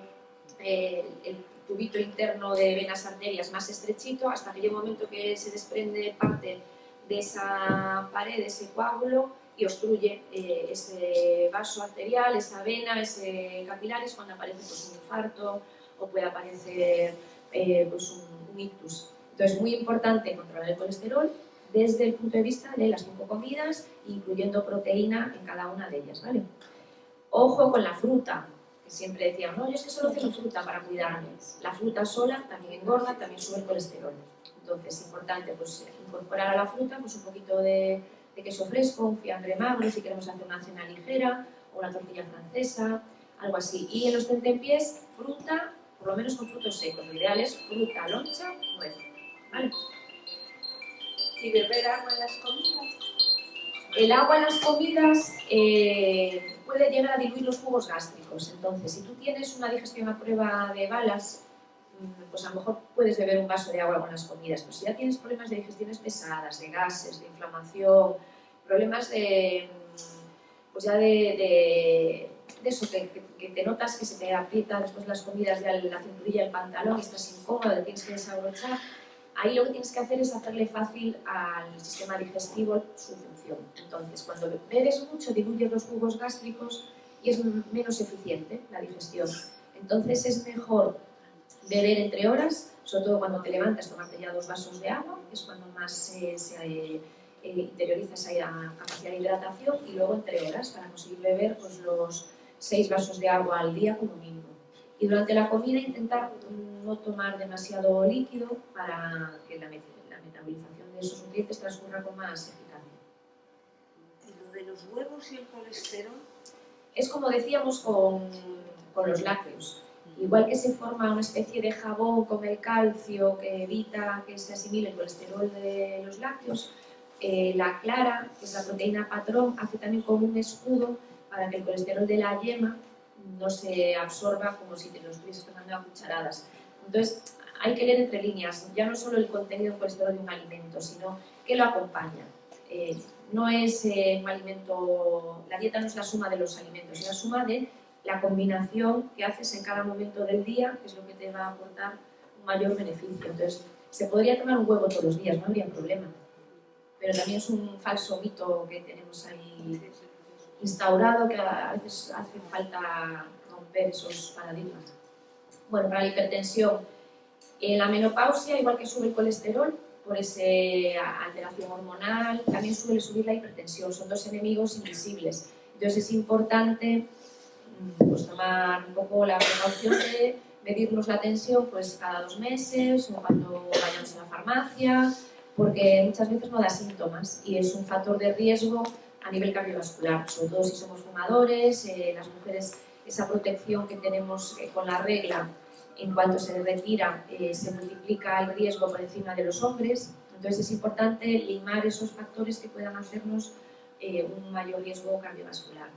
eh, el tubito interno de venas arterias más estrechito hasta que llega un momento que se desprende parte de esa pared, de ese coágulo y obstruye eh, ese vaso arterial, esa vena, ese capilar, es cuando aparece pues, un infarto o puede aparecer eh, pues, un, un ictus. Entonces, muy importante controlar el colesterol desde el punto de vista de las comidas, incluyendo proteína en cada una de ellas, ¿vale? Ojo con la fruta, siempre decíamos, no, yo es que solo ceno fruta para cuidarme. La fruta sola también engorda, también sube el colesterol. Entonces, es importante pues, incorporar a la fruta pues, un poquito de, de queso fresco, un fiambre magro, si queremos hacer una cena ligera, o una tortilla francesa, algo así. Y en los tentempiés, fruta, por lo menos con frutos secos. Lo ideal es fruta, loncha, nuez. ¿Vale? ¿Y beber agua en las comidas? El agua en las comidas eh, puede llegar a diluir los jugos gástricos. Entonces, si tú tienes una digestión a prueba de balas, mm, pues a lo mejor puedes beber un vaso de agua con las comidas. Pero si ya tienes problemas de digestiones pesadas, de gases, de inflamación, problemas de, mm, pues ya de, de, eso, que, te notas que se te aprieta después de las comidas ya la cinturilla del pantalón estás incómodo, tienes que desabrochar, ahí lo que tienes que hacer es hacerle fácil al sistema digestivo su función. Entonces, cuando bebes mucho, diluyes los jugos gástricos y es menos eficiente la digestión. Entonces, es mejor beber entre horas, sobre todo cuando te levantas, tomarte ya dos vasos de agua, que es cuando más se eh, interioriza esa capacidad de hidratación, y luego entre horas, para conseguir beber pues, los seis vasos de agua al día como mínimo. Y durante la comida intentar no tomar demasiado líquido para que la, la metabolización de esos nutrientes transcurra con más eficacia. ¿Y lo de los huevos y el colesterol? Es como decíamos con, con los lácteos. Igual que se forma una especie de jabón con el calcio que evita que se asimile el colesterol de los lácteos, eh, la clara, que es la proteína patrón, hace también como un escudo para que el colesterol de la yema no se absorba como si te lo estuvieses tomando a cucharadas. Entonces, hay que leer entre líneas, ya no solo el contenido de colesterol de un alimento, sino qué lo acompaña. Eh, no es eh, un alimento, la dieta no es la suma de los alimentos, es la suma de la combinación que haces en cada momento del día, que es lo que te va a aportar un mayor beneficio. Entonces, se podría tomar un huevo todos los días, no habría problema. Pero también es un falso mito que tenemos ahí instaurado que a veces hace falta romper esos paradigmas. Bueno, para la hipertensión, en la menopausia, igual que sube el colesterol, por esa alteración hormonal, también suele subir la hipertensión. Son dos enemigos invisibles. Entonces es importante mm, pues, tomar un poco la precaución de medirnos la tensión pues, cada dos meses o cuando vayamos a la farmacia, porque muchas veces no da síntomas y es un factor de riesgo a nivel cardiovascular, sobre todo si somos fumadores, eh, las mujeres, esa protección que tenemos eh, con la regla en cuanto se retira eh, se multiplica el riesgo por encima de los hombres, entonces es importante limar esos factores que puedan hacernos un mayor riesgo cardiovascular.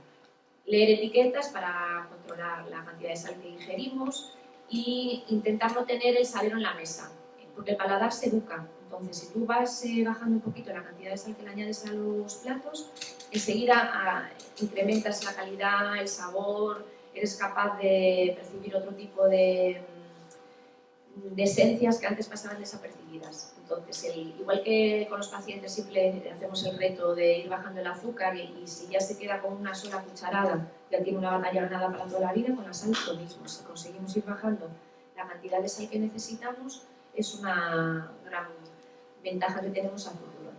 Leer etiquetas para controlar la cantidad de sal que ingerimos y intentar no tener el salero en la mesa, porque el paladar se educa. Entonces, si tú vas eh, bajando un poquito la cantidad de sal que le añades a los platos, enseguida ah, incrementas la calidad, el sabor, eres capaz de percibir otro tipo de, mm, de esencias que antes pasaban desapercibidas. Entonces, el- igual que con los pacientes siempre hacemos el reto de ir bajando el azúcar y, y si ya se queda con una sola cucharada, ya tiene una batalla ganada para toda la vida, con la sal lo mismo. Si conseguimos ir bajando la cantidad de sal que necesitamos, es una gran ventaja que tenemos a futuro.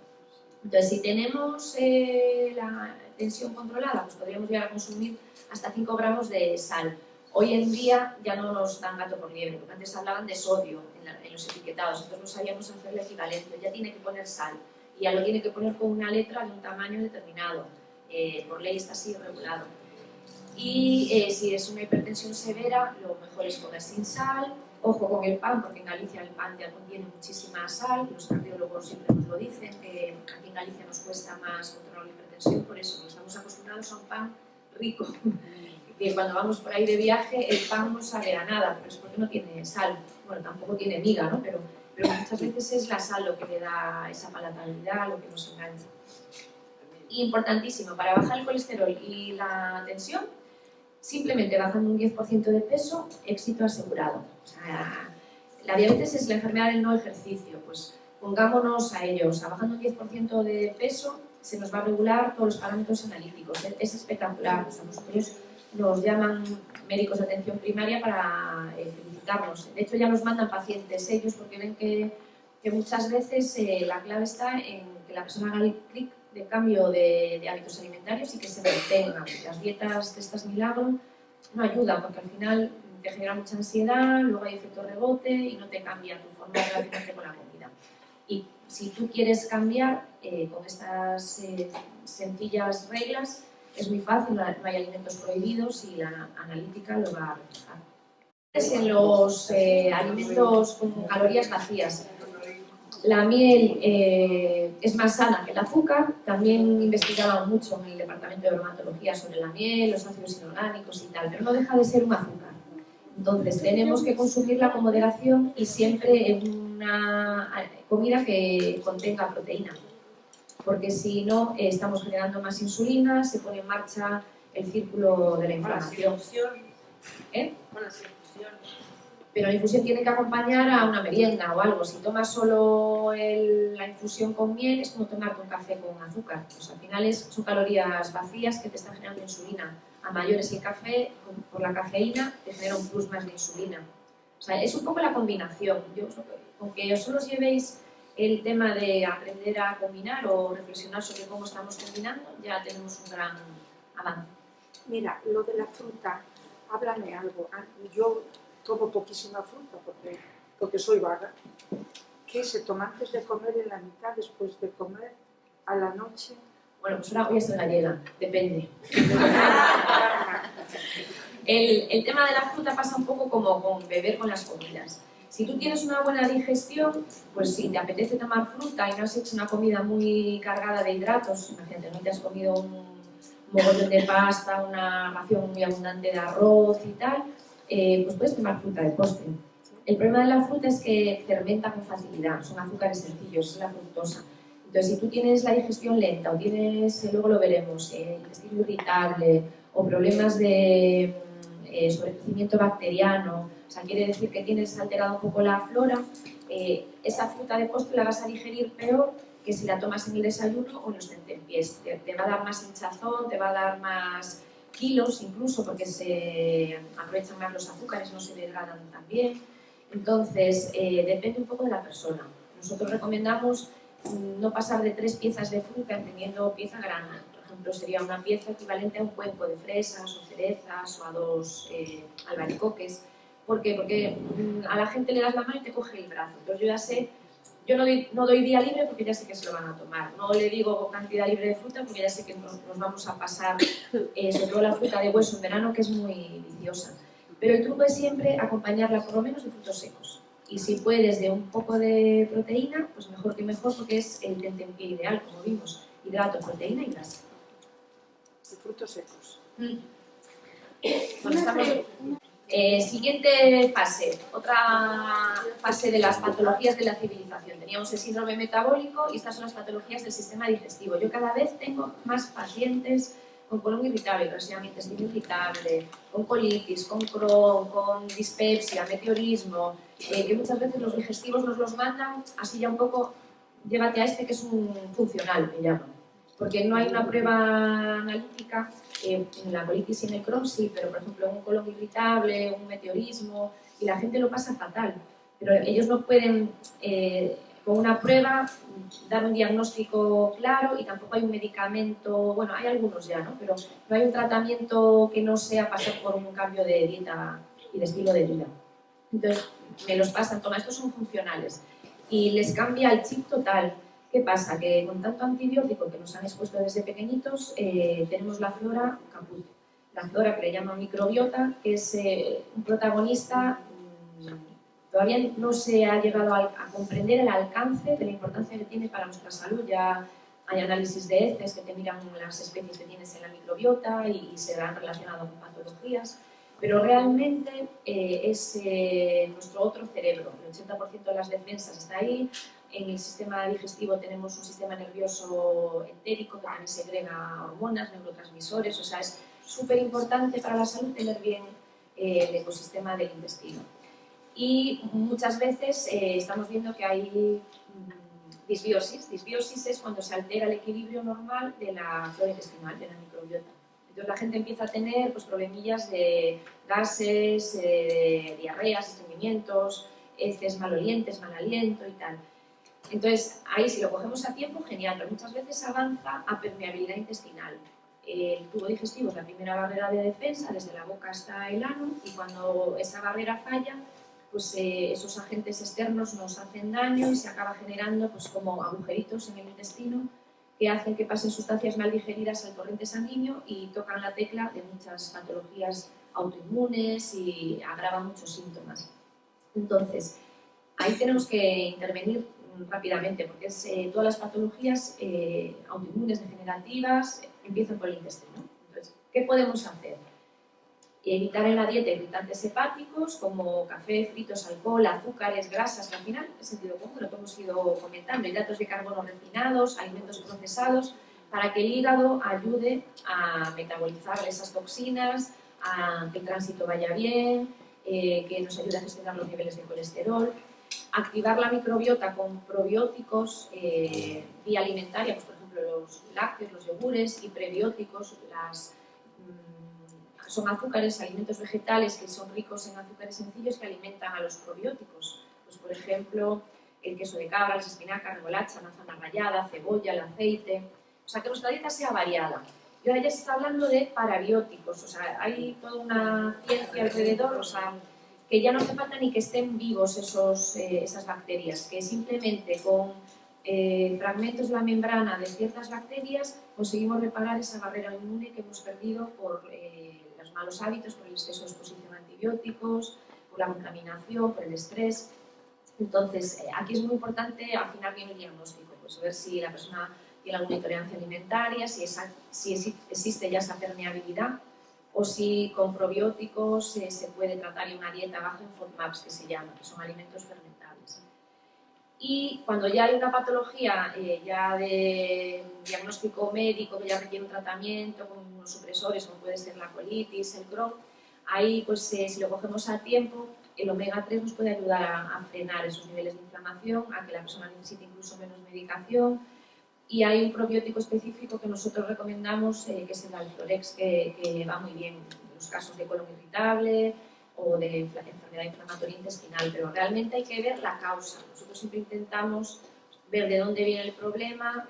Entonces, si tenemos eh, la tensión controlada, pues podríamos llegar a consumir hasta 5 gramos de sal. Hoy en día ya no nos dan gato por liebre, porque antes hablaban de sodio en, la- en los etiquetados, entonces no sabíamos hacer el equivalente, ya tiene que poner sal y ya lo tiene que poner con una letra de un tamaño determinado, eh, por ley está así regulado. Y eh, si es una hipertensión severa, lo mejor es comer sin sal, ojo con el pan, porque en Galicia el pan ya contiene muchísima sal, los cardiólogos siempre nos lo dicen, que aquí en Galicia nos cuesta más controlar la hipertensión, por eso estamos acostumbrados a un pan rico, que cuando vamos por ahí de viaje el pan no sabe a nada, pero es porque no tiene sal, bueno, tampoco tiene miga, ¿no? Pero, muchas veces es la sal lo que le da esa palatabilidad, lo que nos engancha. Importantísimo, para bajar el colesterol y la tensión, simplemente bajando un 10% de peso, éxito asegurado. O sea, la diabetes es la enfermedad del no ejercicio, pues pongámonos a ello. O bajando un 10% de peso se nos va a regular todos los parámetros analíticos. Es, es espectacular. O nos llaman médicos de atención primaria para eh, felicitarnos. De hecho, ya nos mandan pacientes ellos porque ven que que muchas veces eh, la clave está en que la persona haga el clic de cambio de, de hábitos alimentarios y que se mantenga. Las dietas de estas milagro no ayudan porque al final te genera mucha ansiedad, luego hay efecto rebote y no te cambia tu forma de relacionarte con la comida. Y si tú quieres cambiar eh, con estas eh, sencillas reglas, es muy fácil, no hay alimentos prohibidos y la analítica lo va a reflejar. En los eh, alimentos con calorías vacías, la miel eh, es más sana que el azúcar, también investigaban mucho en el departamento de dermatología sobre la miel, los ácidos inorgánicos y tal, pero no deja de ser un azúcar. Entonces tenemos que consumirla con moderación y siempre en una comida que contenga proteína, porque si no eh, estamos generando más insulina, se pone en marcha el círculo de la inflamación. ¿Eh? Pero la infusión tiene que acompañar a una merienda o algo. Si tomas solo la infusión con miel es como tomarte un café con azúcar. Pues al final es, son calorías vacías que te están generando insulina. A mayores el café, por la cafeína, te genera un plus más de insulina. O sea, es un poco la combinación. Yo, aunque solo os llevéis el tema de aprender a combinar o reflexionar sobre cómo estamos combinando, ya tenemos un gran avance. Mira, lo de la fruta, háblame algo. Ah, yo tomo poquísima fruta porque, porque soy vaga. ¿Qué se toma antes de comer en la mitad, después de comer, a la noche? Bueno, pues una voy a gallega, depende. el, el tema de la fruta pasa un poco como con beber con las comidas. Si tú tienes una buena digestión, pues si te apetece tomar fruta y no has hecho una comida muy cargada de hidratos, imagínate, no te has comido un mogollón de pasta, una ración muy abundante de arroz y tal, eh, pues puedes tomar fruta de postre. El problema de la fruta es que fermenta con facilidad, son azúcares sencillos, es la fructosa. Entonces, si tú tienes la digestión lenta o tienes, eh, luego lo veremos, eh, intestino irritable o problemas de mm, eh, sobrecrecimiento bacteriano, o sea, quiere decir que tienes alterado un poco la flora, esa fruta de postre la vas a digerir peor que si la tomas en el desayuno o en los tentempiés. Te, te va a dar más hinchazón, te va a dar más kilos incluso porque se aprovechan más los azúcares, no se degradan tan bien. Entonces, eh, depende un poco de la persona. Nosotros recomendamos mm, no pasar de tres piezas de fruta entendiendo pieza grana. Por ejemplo, sería una pieza equivalente a un cuenco de fresas o cerezas o a dos eh, albaricoques. ¿Por qué? Porque mm, a la gente le das la mano y te coge el brazo. Entonces yo ya sé yo no doy, no doy, día libre porque ya sé que se lo van a tomar. No le digo cantidad libre de fruta porque ya sé que nos, vamos a pasar, eh, sobre todo la fruta de hueso en verano, que es muy viciosa. Pero el truco es siempre acompañarla por lo menos de frutos secos. Y si puedes de un poco de proteína, pues mejor que mejor porque es el tentempié ideal, como vimos. Hidrato, proteína y grasa. De frutos secos. Mm. Bueno, estamos... Eh, siguiente fase, otra fase de las patologías de la civilización. Teníamos el síndrome metabólico y estas son las patologías del sistema digestivo. Yo cada vez tengo más pacientes con colon irritable, intestino irritable, con colitis, con Crohn, con dispepsia, meteorismo, eh, que muchas veces los digestivos nos los mandan así ya un poco, llévate a este que es un funcional, me llaman porque no hay una prueba analítica eh, en la colitis y en el Crohn sí, pero por ejemplo un colon irritable, un meteorismo, y la gente lo pasa fatal. Pero ellos no pueden, eh, con una prueba, dar un diagnóstico claro y tampoco hay un medicamento, bueno, hay algunos ya, ¿no? Pero no hay un tratamiento que no sea pasar por un cambio de dieta y de estilo de vida. Entonces, me los pasan, toma, estos son funcionales. Y les cambia el chip total ¿Qué pasa? Que con tanto antibiótico que nos han expuesto desde pequeñitos, eh, tenemos la flora caput. La flora que le llaman microbiota, que es eh, un protagonista, todavía no se ha llegado a, comprender el alcance de la importancia que tiene para nuestra salud. Ya hay análisis de heces que te miran las especies que tienes en la microbiota y, se han relacionado con patologías pero realmente eh, es nuestro otro cerebro. El 80% de las defensas está ahí, en el sistema digestivo tenemos un sistema nervioso entérico que también segrega hormonas, neurotransmisores, o sea, es súper importante para la salud tener bien eh, el ecosistema del intestino. Y muchas veces eh, estamos viendo que hay mm, disbiosis. Disbiosis es cuando se altera el equilibrio normal de la flora intestinal, de la microbiota. Entonces la gente empieza a tener pues, problemillas de gases, eh, diarreas, estreñimientos, heces malolientes, mal aliento y tal. Entonces, ahí si lo cogemos a tiempo, genial, pero muchas veces avanza a permeabilidad intestinal. El tubo digestivo es la primera barrera de defensa, desde la boca hasta el ano, y cuando esa barrera falla, pues eh, esos agentes externos nos hacen daño y se acaba generando pues, como agujeritos en el intestino que hacen que pasen sustancias mal digeridas al torrente sanguíneo y tocan la tecla de muchas patologías autoinmunes y agravan muchos síntomas. Entonces, ahí tenemos que intervenir rápidamente, porque es, eh, todas las patologías eh, autoinmunes degenerativas empiezan por el intestino. Entonces, ¿qué podemos hacer? Evitar en la dieta irritantes hepáticos como café, fritos, alcohol, azúcares, grasas, que al final es sentido común, lo que hemos ido comentando, hidratos de carbono refinados, alimentos procesados, para que el hígado ayude a metabolizar esas toxinas, a que el tránsito vaya bien, eh, que nos ayude a gestionar los niveles de colesterol, activar la microbiota con probióticos eh, vía alimentaria, pues por ejemplo los lácteos, los yogures y prebióticos, las, son azúcares, alimentos vegetales que son ricos en azúcares sencillos que alimentan a los probióticos. Pues por ejemplo el queso de cabra, las espinacas, remolacha, manzana rallada, cebolla, el aceite. O sea, que nuestra dieta sea variada. Y ahora ya se está hablando de parabióticos, o sea, hay toda una ciencia alrededor, o sea, que ya no hace falta ni que estén vivos esos, eh, esas bacterias, que simplemente con eh, fragmentos de la membrana de ciertas bacterias conseguimos reparar esa barrera inmune que hemos perdido por eh, malos hábitos, por el exceso de exposición a antibióticos, por la contaminación, por el estrés. Entonces, aquí es muy importante afinar bien el diagnóstico, pues ver si la persona tiene alguna intolerancia alimentaria, si, esa, si existe ya esa permeabilidad, o si con probióticos eh, se puede tratar en una dieta baja en FODMAPs, que se llama, que son alimentos fermentables. Y cuando ya hay una patología eh, ya de diagnóstico médico que ya requiere un tratamiento con unos supresores, como puede ser la colitis, el Crohn, ahí pues eh, si lo cogemos a tiempo, el omega 3 nos puede ayudar a, a, frenar esos niveles de inflamación, a que la persona necesite incluso menos medicación, y hay un probiótico específico que nosotros recomendamos, eh, que es el Alflorex, que, que, va muy bien en los casos de colon irritable o de enfermedad inflamatoria intestinal, pero realmente hay que ver la causa. Nosotros siempre intentamos ver de dónde viene el problema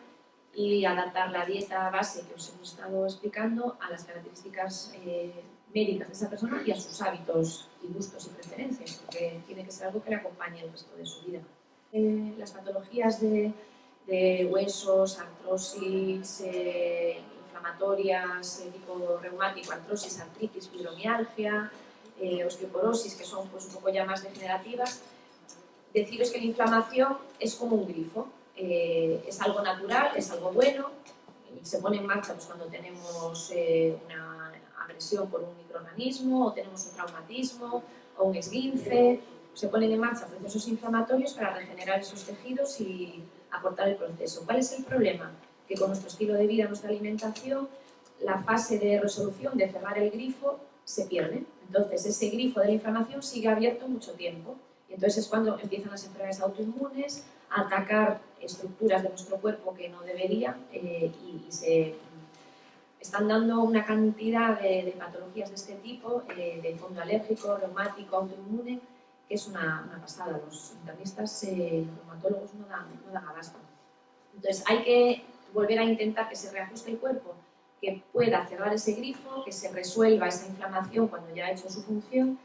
y adaptar la dieta base que os hemos estado explicando a las características eh, médicas de esa persona y a sus hábitos y gustos y preferencias, porque tiene que ser algo que le acompañe el resto de su vida. Eh, las patologías de de huesos, artrosis eh, inflamatorias de tipo reumático, artrosis, artritis, fibromialgia, eh, osteoporosis, que son pues, un poco ya más degenerativas, deciros que la inflamación es como un grifo, eh, es algo natural, es algo bueno, se pone en marcha pues, cuando tenemos una agresión por un microorganismo, o tenemos un traumatismo, o un esguince, se ponen en marcha procesos inflamatorios para regenerar esos tejidos y aportar el proceso. ¿Cuál es el problema? Que con nuestro estilo de vida, nuestra alimentación, la fase de resolución, de cerrar el grifo, se pierde. Entonces, ese grifo de la inflamación sigue abierto mucho tiempo. Y entonces es cuando empiezan las enfermedades autoinmunes a atacar estructuras de nuestro cuerpo que no deberían eh, y, se están dando una cantidad de, patologías de este tipo, eh, de fondo alérgico, reumático, autoinmune, que es una, una pasada. Los internistas, eh, los reumatólogos no dan, no dan abasto. Entonces hay que volver a intentar que se reajuste el cuerpo, que pueda cerrar ese grifo, que se resuelva esa inflamación cuando ya ha hecho su función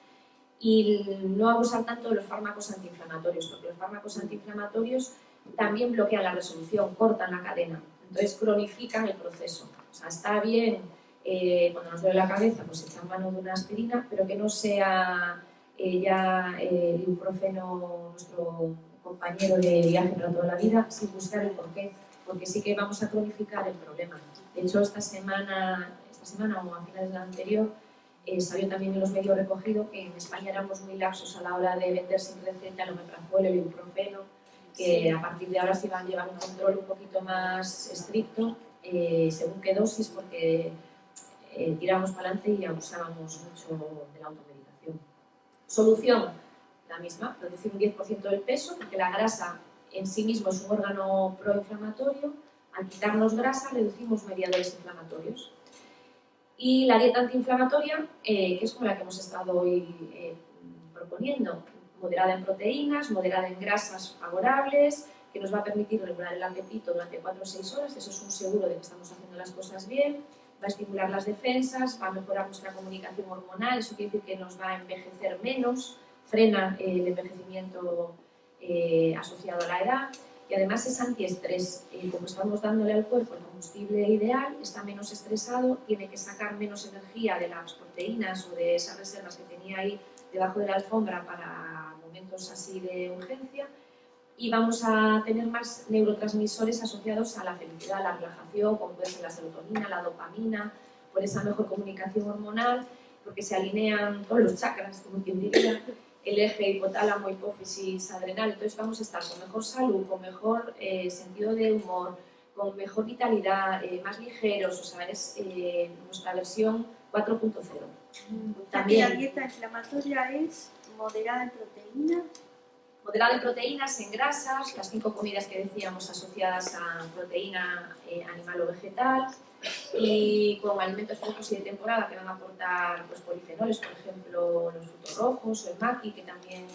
y no abusar tanto de los fármacos antiinflamatorios, porque los fármacos antiinflamatorios también bloquean la resolución, cortan la cadena, entonces cronifican el proceso. O sea, está bien eh, cuando nos duele la cabeza, pues echar mano de una aspirina, pero que no sea ya eh, el ibuprofeno, nuestro compañero de viaje para toda la vida, sin buscar el porqué, porque sí que vamos a cronificar el problema. De hecho, esta semana, esta semana o a finales de la anterior, eh, salió también en los medios recogido que en España éramos muy laxos a la hora de vender sin receta el omeprazol, el ibuprofeno, que a partir de ahora se iban a llevar un control un poquito más estricto eh, según qué dosis, porque eh, tirábamos para adelante y abusábamos mucho de la automedicación. Solución, la misma, reducir un 10% del peso, porque la grasa en sí mismo es un órgano proinflamatorio. Al quitarnos grasa, reducimos mediadores inflamatorios. Y la dieta antiinflamatoria, eh, que es como la que hemos estado hoy eh, proponiendo, moderada en proteínas, moderada en grasas favorables, que nos va a permitir regular el apetito durante 4 o 6 horas, eso es un seguro de que estamos haciendo las cosas bien, va a estimular las defensas, va a mejorar nuestra comunicación hormonal, eso quiere decir que nos va a envejecer menos, frena el envejecimiento eh, asociado a la edad y además es antiestrés, eh, como estamos dándole al cuerpo el combustible ideal, está menos estresado, tiene que sacar menos energía de las proteínas o de esas reservas que tenía ahí debajo de la alfombra para momentos así de urgencia y vamos a tener más neurotransmisores asociados a la felicidad, la relajación, como puede ser la serotonina, la dopamina, por esa mejor comunicación hormonal, porque se alinean todos los chakras, como quien diría, el eje hipotálamo, hipófisis, adrenal, entonces vamos a estar con mejor salud, con mejor eh, sentido de humor, con mejor vitalidad, eh, más ligeros, o sea, es eh, nuestra versión 4.0. También la dieta inflamatoria es moderada en proteínas moderada en proteínas, en grasas, las cinco comidas que decíamos asociadas a proteína animal o vegetal y con alimentos frescos y de temporada que van a aportar pues, polifenoles, por ejemplo los frutos rojos o el maqui que también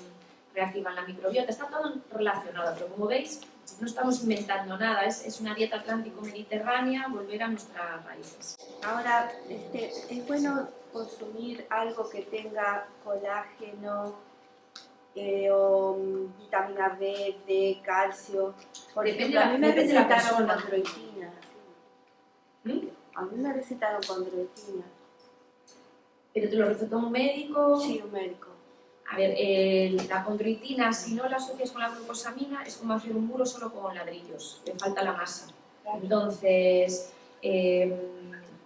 reactivan la microbiota, está todo relacionado, pero como veis no estamos inventando nada, es, es una dieta atlántico-mediterránea, volver a nuestras raíces. Ahora, este, es bueno consumir algo que tenga colágeno, eh, o mm, vitamina B, D, calcio. Por Depende ejemplo, a mí me de la. ¿Mm? A mí me recetaron condroitina. Pero te lo recetó un médico. Sí, un médico. A ver, la condroitina, si no la asocias con la glucosamina, es como hacer un muro solo con ladrillos, le falta la masa. Entonces, eh,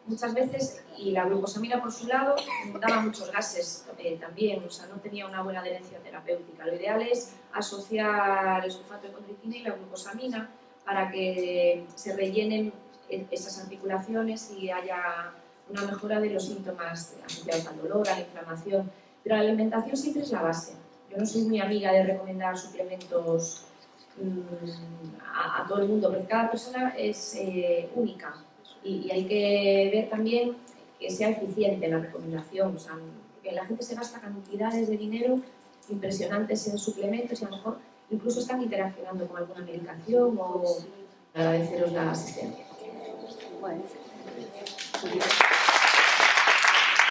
muchas veces, y la glucosamina por su lado, daba muchos gases eh, también, o sea, no tenía una buena adherencia terapéutica. Lo ideal es asociar el sulfato de condroitina y la glucosamina para que se rellenen esas articulaciones y haya una mejora de los síntomas asociados al dolor, a la inflamación. Pero la alimentación siempre es la base. Yo no soy muy amiga de recomendar suplementos mm, a, a todo el mundo, porque cada persona es eh, única y, y hay que ver también que sea eficiente la recomendación. O sea, que la gente se gasta cantidades de dinero impresionantes en suplementos y a lo mejor incluso están interaccionando con alguna medicación o agradeceros la asistencia. Thank you.